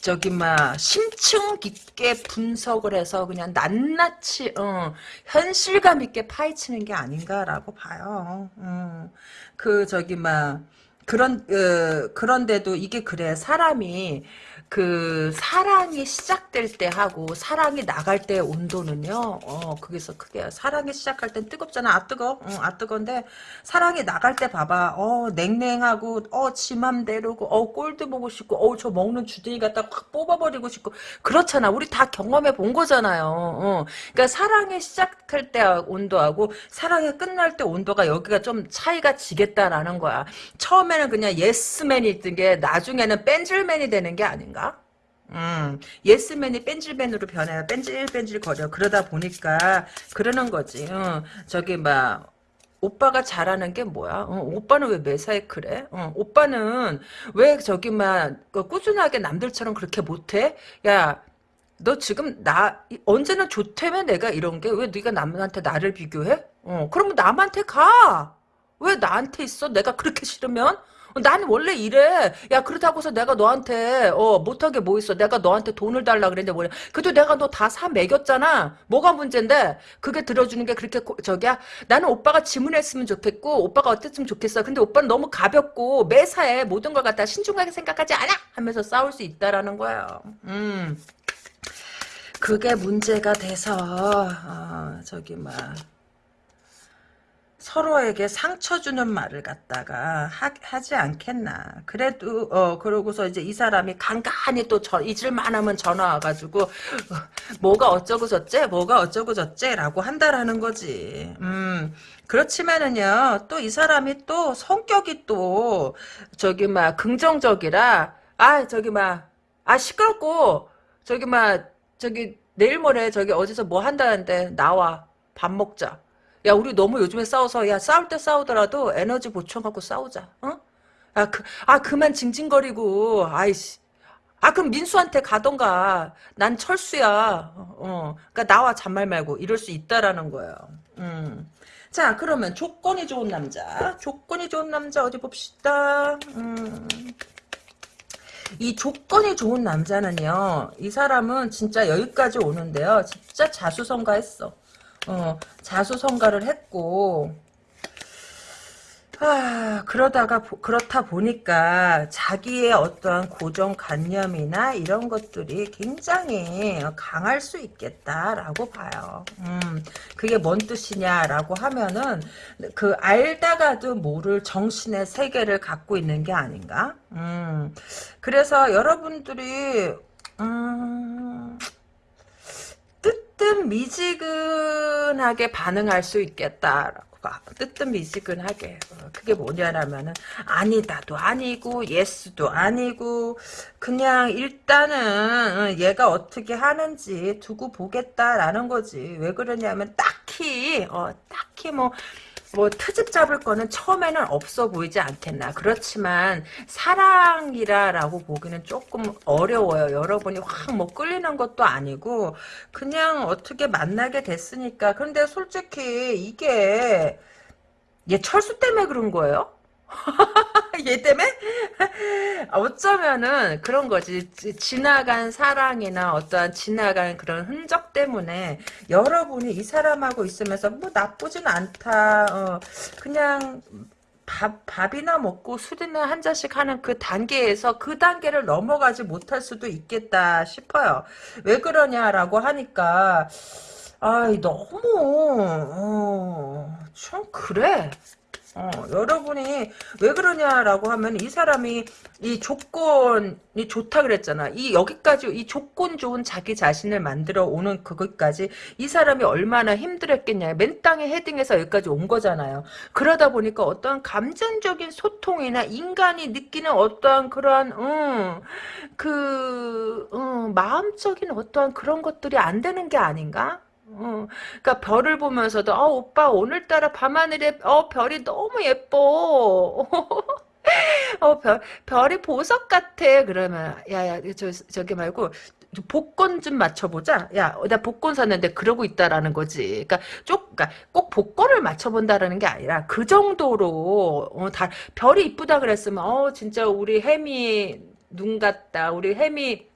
저기 막 심층 깊게 분석을 해서 그냥 낱낱이 어, 현실감 있게 파헤치는 게 아닌가라고 봐요. 어. 그 저기 막 그런 어, 그런데도 이게 그래 사람이 그 사랑이 시작될 때 하고 사랑이 나갈 때의 온도는요. 어 그게서 크게 사랑이 시작할 땐 뜨겁잖아. 아 뜨거. 응, 아 뜨건데 사랑이 나갈 때 봐봐. 어 냉랭하고 어 지맘대로고 어 꼴도 보고 싶고 어 저 먹는 주둥이 갖다 확 뽑아버리고 싶고 그렇잖아. 우리 다 경험해 본 거잖아요. 어. 그러니까 사랑이 시작할 때 온도하고 사랑이 끝날 때 온도가 여기가 좀 차이가 지겠다라는 거야. 처음에는 그냥 예스맨이 있던 게 나중에는 뺀질맨이 되는 게 아닌가? 음, 예스맨이 뺀질맨으로 변해요. 뺀질뺀질 거려. 그러다 보니까 그러는 거지. 어, 저기 막 오빠가 잘하는 게 뭐야? 어, 오빠는 왜 매사에 그래? 어, 오빠는 왜 저기 막 꾸준하게 남들처럼 그렇게 못해? 야, 너 지금 나 언제나 좋다며 내가 이런 게 왜 네가 남한테 나를 비교해? 어, 그러면 남한테 가. 왜 나한테 있어? 내가 그렇게 싫으면? 어, 나는 원래 이래. 야 그렇다고서 내가 너한테 어 못하게 뭐 있어? 내가 너한테 돈을 달라 그랬는데 뭐냐? 그래도 내가 너 다 사 먹였잖아. 뭐가 문제인데? 그게 들어주는 게 그렇게 고, 저기야? 나는 오빠가 지문했으면 좋겠고 오빠가 어땠으면 좋겠어. 근데 오빠는 너무 가볍고 매사에 모든 걸 갖다 신중하게 생각하지 않아 하면서 싸울 수 있다라는 거예요. 음. 그게 문제가 돼서 어, 저기 막 서로에게 상처 주는 말을 갖다가 하, 지 않겠나. 그래도 어 그러고서 이제 이 사람이 간간히 또 저, 잊을만 하면 전화 와가지고 어, 뭐가 어쩌고 저째 뭐가 어쩌고 저째라고 한다라는 거지. 음 그렇지만은요 또 이 사람이 또 성격이 또 저기 막 긍정적이라 아 저기 막 아 시끄럽고 저기 막 저기 내일 모레 저기 어디서 뭐 한다는데 나와 밥 먹자. 야 우리 너무 요즘에 싸워서 야 싸울 때 싸우더라도 에너지 보충하고 싸우자. 어? 아, 그, 아 그만 징징거리고 아이씨. 아 그럼 민수한테 가던가. 난 철수야. 어. 그러니까 나와 잔말 말고 이럴 수 있다라는 거예요. 음. 자 그러면 조건이 좋은 남자. 조건이 좋은 남자 어디 봅시다. 음. 이 조건이 좋은 남자는요. 이 사람은 진짜 여기까지 오는데요. 진짜 자수성가했어. 어, 자수성가를 했고 아, 그러다가 그렇다 보니까 자기의 어떠한 고정관념이나 이런 것들이 굉장히 강할 수 있겠다라고 봐요. 음, 그게 뭔 뜻이냐라고 하면은 그 알다가도 모를 정신의 세계를 갖고 있는 게 아닌가? 음, 그래서 여러분들이 음, 뜨뜻미지근하게 반응할 수 있겠다라고 봐. 뜨뜻미지근하게. 어, 그게 뭐냐라면은 아니다도 아니고 예스도 아니고 그냥 일단은 어, 얘가 어떻게 하는지 두고 보겠다라는 거지. 왜 그러냐면 딱히 어 딱히 뭐 뭐 트집 잡을 거는 처음에는 없어 보이지 않겠나. 그렇지만 사랑이라라고 보기는 조금 어려워요. 여러분이 확 뭐 끌리는 것도 아니고 그냥 어떻게 만나게 됐으니까. 근데 솔직히 이게 얘 철수 때문에 그런 거예요? 얘 때문에? 어쩌면은 그런 거지. 지나간 사랑이나 어떠한 지나간 그런 흔적 때문에 여러분이 이 사람하고 있으면서 뭐 나쁘진 않다. 어, 그냥 밥, 밥이나 먹고 술이나 한 잔씩 하는 그 단계에서 그 단계를 넘어가지 못할 수도 있겠다 싶어요. 왜 그러냐라고 하니까 아이 너무 어, 좀 그래. 어, 여러분이 왜 그러냐라고 하면 이 사람이 이 조건이 좋다 그랬잖아. 이 여기까지 이 조건 좋은 자기 자신을 만들어 오는 그것까지 이 사람이 얼마나 힘들었겠냐. 맨 땅에 헤딩해서 여기까지 온 거잖아요. 그러다 보니까 어떠한 감정적인 소통이나 인간이 느끼는 어떠한 그러한 음, 그 음, 마음적인 어떠한 그런 것들이 안 되는 게 아닌가? 어, 그러니까 별을 보면서도 어, 오빠 오늘따라 밤하늘에 어, 별이 너무 예뻐. 어, 별, 별이 보석 같아. 그러면, 야, 야, 저, 저기 말고, 복권 좀 맞춰보자. 야, 나 복권 샀는데 그러고 있다라는 거지. 그러니까 쪽, 그러니까 꼭 복권을 맞춰본다라는 게 아니라 그 정도로 어, 다 별이 이쁘다 그랬으면 어 진짜 우리 햄이 눈 같다. 우리 햄이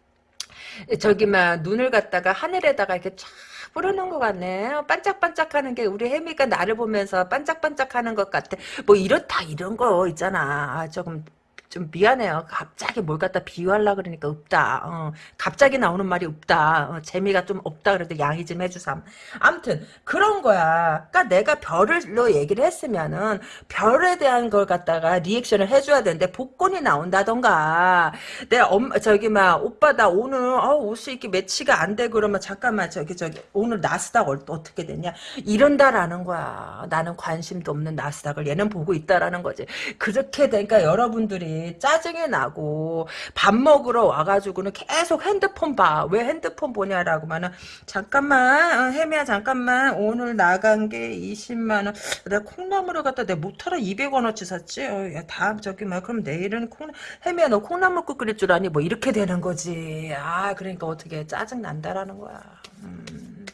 저기 막 눈을 갖다가 하늘에다가 이렇게 쫙 뿌려놓은 것 같네. 반짝반짝하는 게 우리 혜미가 나를 보면서 반짝반짝하는 것 같아. 뭐 이렇다 이런 거 있잖아. 아, 조금 좀 미안해요. 갑자기 뭘 갖다 비유하려 그러니까 없다. 어, 갑자기 나오는 말이 없다. 어, 재미가 좀 없다 그래도 양해 좀 해주삼. 아무튼 그런 거야. 그러니까 내가 별로 얘기를 했으면은 별에 대한 걸 갖다가 리액션을 해줘야 되는데 복권이 나온다던가 내엄 저기 막 오빠 나 오늘 어, 옷이 이렇게 매치가 안 돼 그러면 잠깐만 저기 저기 오늘 나스닥 어, 어떻게 됐냐 이런다라는 거야. 나는 관심도 없는 나스닥을 얘는 보고 있다라는 거지. 그렇게 되니까 여러분들이 짜증이 나고 밥 먹으러 와가지고는 계속 핸드폰 봐. 왜 핸드폰 보냐라고 하면 잠깐만 어, 혜미야 잠깐만 오늘 나간 게 20만 원. 내가 콩나물을 갖다 내 모터로 200원어치 샀지. 어, 야, 다음 저기 막 그럼 내일은 콩 혜미야 너 콩나물국 끓일 줄 아니? 뭐 이렇게 되는 거지. 아 그러니까 어떻게 짜증 난다라는 거야. 음.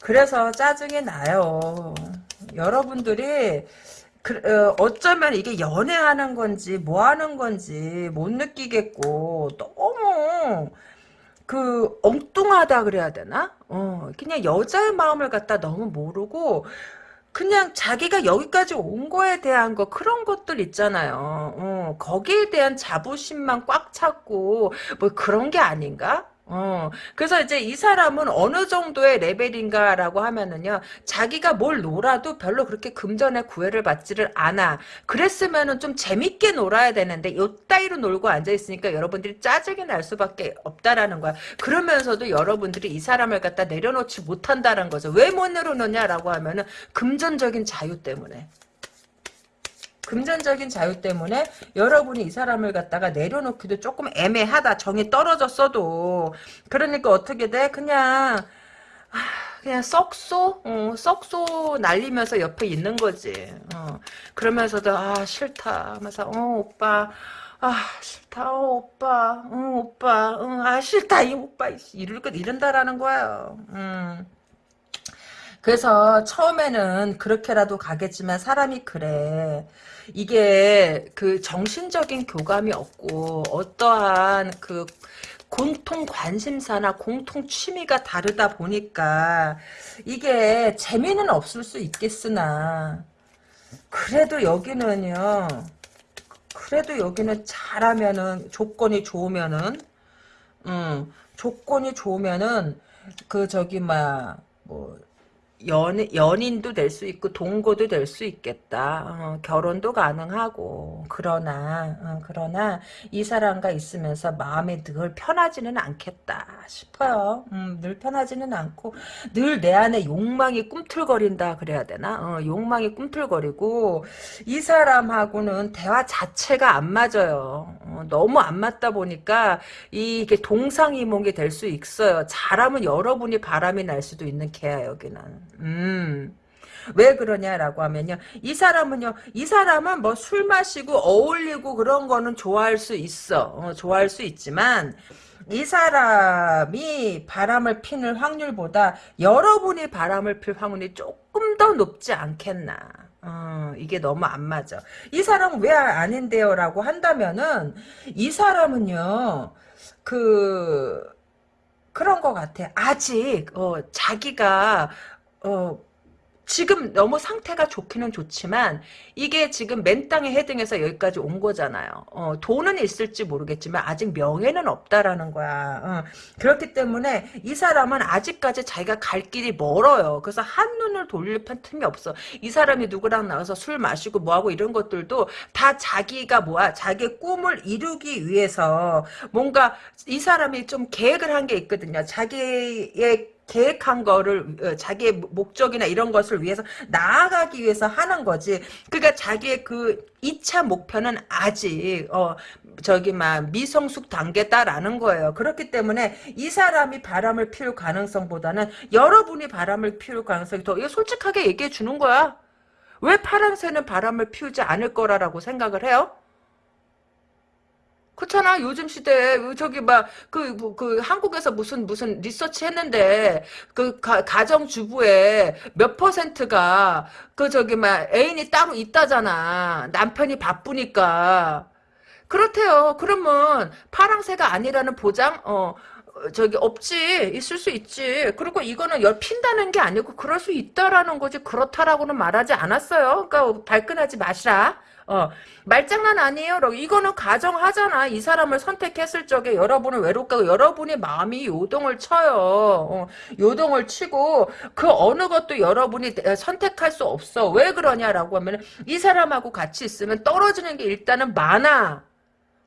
그래서 짜증이 나요. 여러분들이 그, 어, 쩌면 이게 연애하는 건지 뭐 하는 건지 못 느끼겠고 너무 그 엉뚱하다 그래야 되나? 어, 그냥 여자의 마음을 갖다 너무 모르고 그냥 자기가 여기까지 온 거에 대한 거 그런 것들 있잖아요. 어, 거기에 대한 자부심만 꽉 찼고 뭐 그런 게 아닌가? 어, 그래서 이제 이 사람은 어느 정도의 레벨인가라고 하면은요, 자기가 뭘 놀아도 별로 그렇게 금전의 구애를 받지를 않아. 그랬으면은 좀 재밌게 놀아야 되는데, 요 따위로 놀고 앉아있으니까 여러분들이 짜증이 날 수밖에 없다라는 거야. 그러면서도 여러분들이 이 사람을 갖다 내려놓지 못한다는 거죠. 왜 못 내려놓냐라고 하면은, 금전적인 자유 때문에. 금전적인 자유 때문에 여러분이 이 사람을 갖다가 내려놓기도 조금 애매하다. 정이 떨어졌어도. 그러니까 어떻게 돼? 그냥 그냥 썩소? 어, 썩소 날리면서 옆에 있는 거지. 어, 그러면서도 아 싫다 하면서 어 오빠 아 싫다 어, 오빠 어, 오빠 어, 아 싫다 이 오빠 이럴 것 이런다라는 거예요. 음. 그래서 처음에는 그렇게라도 가겠지만 사람이 그래. 이게 그 정신적인 교감이 없고 어떠한 그 공통 관심사나 공통 취미가 다르다 보니까 이게 재미는 없을 수 있겠으나 그래도 여기는요 그래도 여기는 잘하면은 조건이 좋으면은 음 조건이 좋으면은 그 저기 막뭐 연, 연인도 될 수 있고 동거도 될 수 있겠다. 어, 결혼도 가능하고 그러나 어, 그러나 이 사람과 있으면서 마음이 늘 편하지는 않겠다 싶어요. 음, 늘 편하지는 않고 늘 내 안에 욕망이 꿈틀거린다 그래야 되나? 어, 욕망이 꿈틀거리고 이 사람하고는 대화 자체가 안 맞아요. 어, 너무 안 맞다 보니까 이게 동상이몽이 될 수 있어요. 잘하면 여러분이 바람이 날 수도 있는 개야 여기는. 음. 왜 그러냐라고 하면요. 이 사람은요. 이 사람은 뭐 술 마시고 어울리고 그런 거는 좋아할 수 있어. 어, 좋아할 수 있지만 이 사람이 바람을 피는 확률보다 여러분이 바람을 필 확률이 조금 더 높지 않겠나. 어, 이게 너무 안 맞아. 이 사람은 왜 아닌데요? 라고 한다면은 이 사람은요. 그 그런 것 같아. 아직 어, 자기가 어, 지금 너무 상태가 좋기는 좋지만 이게 지금 맨 땅에 헤딩해서 여기까지 온 거잖아요. 어, 돈은 있을지 모르겠지만 아직 명예는 없다라는 거야. 어, 그렇기 때문에 이 사람은 아직까지 자기가 갈 길이 멀어요. 그래서 한눈을 돌릴 틈이 없어. 이 사람이 누구랑 나가서 술 마시고 뭐하고 이런 것들도 다 자기가 뭐야 자기 꿈을 이루기 위해서 뭔가 이 사람이 좀 계획을 한 게 있거든요. 자기의 계획한 거를 어, 자기의 목적이나 이런 것을 위해서 나아가기 위해서 하는 거지. 그러니까 자기의 그 2차 목표는 아직 어 저기 막 미성숙 단계다라는 거예요. 그렇기 때문에 이 사람이 바람을 피울 가능성보다는 여러분이 바람을 피울 가능성이 더 솔직하게 얘기해 주는 거야. 왜 파랑새는 바람을 피우지 않을 거라고 생각을 해요? 그렇잖아. 요즘 시대에 저기 막그그 뭐, 그 한국에서 무슨 무슨 리서치 했는데 그 가, 가정 주부의 몇 퍼센트가 그 저기 막 애인이 따로 있다잖아. 남편이 바쁘니까. 그렇대요. 그러면 파랑새가 아니라는 보장 어 저기 없지 있을 수 있지 그리고 이거는 열 핀다는 게 아니고 그럴 수 있다라는 거지 그렇다라고는 말하지 않았어요 그러니까 발끈하지 마시라 어, 말장난 아니에요. 이거는 가정하잖아. 이 사람을 선택했을 적에 여러분은 외롭고 여러분의 마음이 요동을 쳐요. 어, 요동을 치고 그 어느 것도 여러분이 선택할 수 없어. 왜 그러냐라고 하면 이 사람하고 같이 있으면 떨어지는 게 일단은 많아.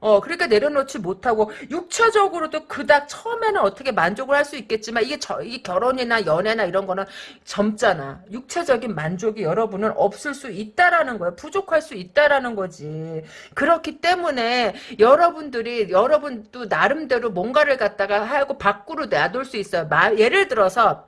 어, 그러니까 내려놓지 못하고, 육체적으로도 그닥 처음에는 어떻게 만족을 할 수 있겠지만, 이게 저, 이 결혼이나 연애나 이런 거는 젊잖아. 육체적인 만족이 여러분은 없을 수 있다라는 거야. 부족할 수 있다라는 거지. 그렇기 때문에, 여러분들이, 여러분도 나름대로 뭔가를 갖다가 하고 밖으로 놔둘 수 있어요. 마, 예를 들어서,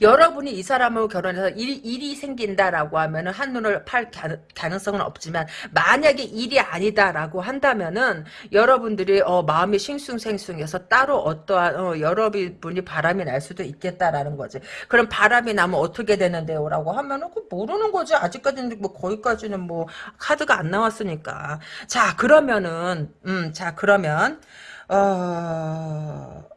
여러분이 이 사람하고 결혼해서 일, 일이 생긴다라고 하면은 한눈을 팔 가능성은 없지만 만약에 일이 아니다라고 한다면은 여러분들이 어, 마음이 싱숭생숭해서 따로 어떠한 어, 여러분이 바람이 날 수도 있겠다라는 거지. 그럼 바람이 나면 어떻게 되는데요라고 하면은 그 모르는 거지. 아직까지는 뭐 거기까지는 뭐 카드가 안 나왔으니까. 자 그러면은 음 자 그러면 어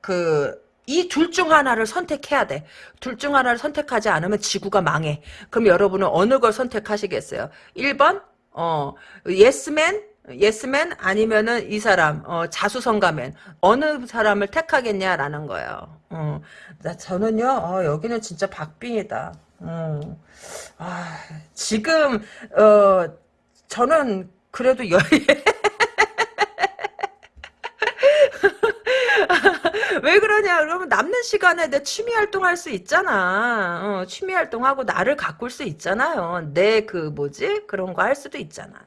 그 이 둘 중 하나를 선택해야 돼. 둘 중 하나를 선택하지 않으면 지구가 망해. 그럼 여러분은 어느 걸 선택하시겠어요? 1번, 어, 예스맨, 예스맨 아니면은 이 사람, 어, 자수성가맨. 어느 사람을 택하겠냐라는 거예요. 어, 나, 저는요, 어, 여기는 진짜 박빙이다. 음. 아, 지금, 어, 저는 그래도 여, 왜 그러냐? 그러면 남는 시간에 내 취미 활동할 수 있잖아. 어, 취미 활동하고 나를 가꿀 수 있잖아요. 내 그 뭐지? 그런 거 할 수도 있잖아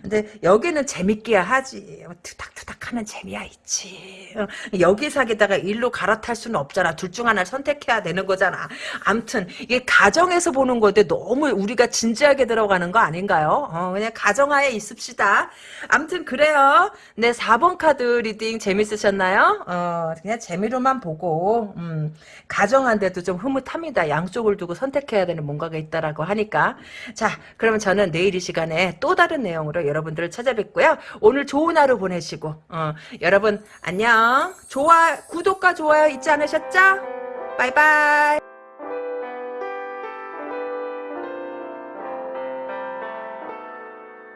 근데 여기는 재밌게야 하지. 투닥투닥하면 재미야 있지. 어, 여기 사기다가 일로 갈아탈 수는 없잖아. 둘 중 하나를 선택해야 되는 거잖아. 암튼 이게 가정에서 보는 건데 너무 우리가 진지하게 들어가는 거 아닌가요? 어, 그냥 가정하에 있읍시다. 암튼 그래요. 네 4번 카드 reading 재밌으셨나요? 어, 그냥 재미로만 보고 음, 가정한데도 좀 흐뭇합니다. 양쪽을 두고 선택해야 되는 뭔가가 있다라고 하니까 자 그러면 저는 내일 이 시간에 또 다른 내용 내용으로 여러분들을 찾아뵙고요. 오늘 좋은 하루 보내시고 어, 여러분 안녕. 좋아 구독과 좋아요 잊지 않으셨죠? bye bye.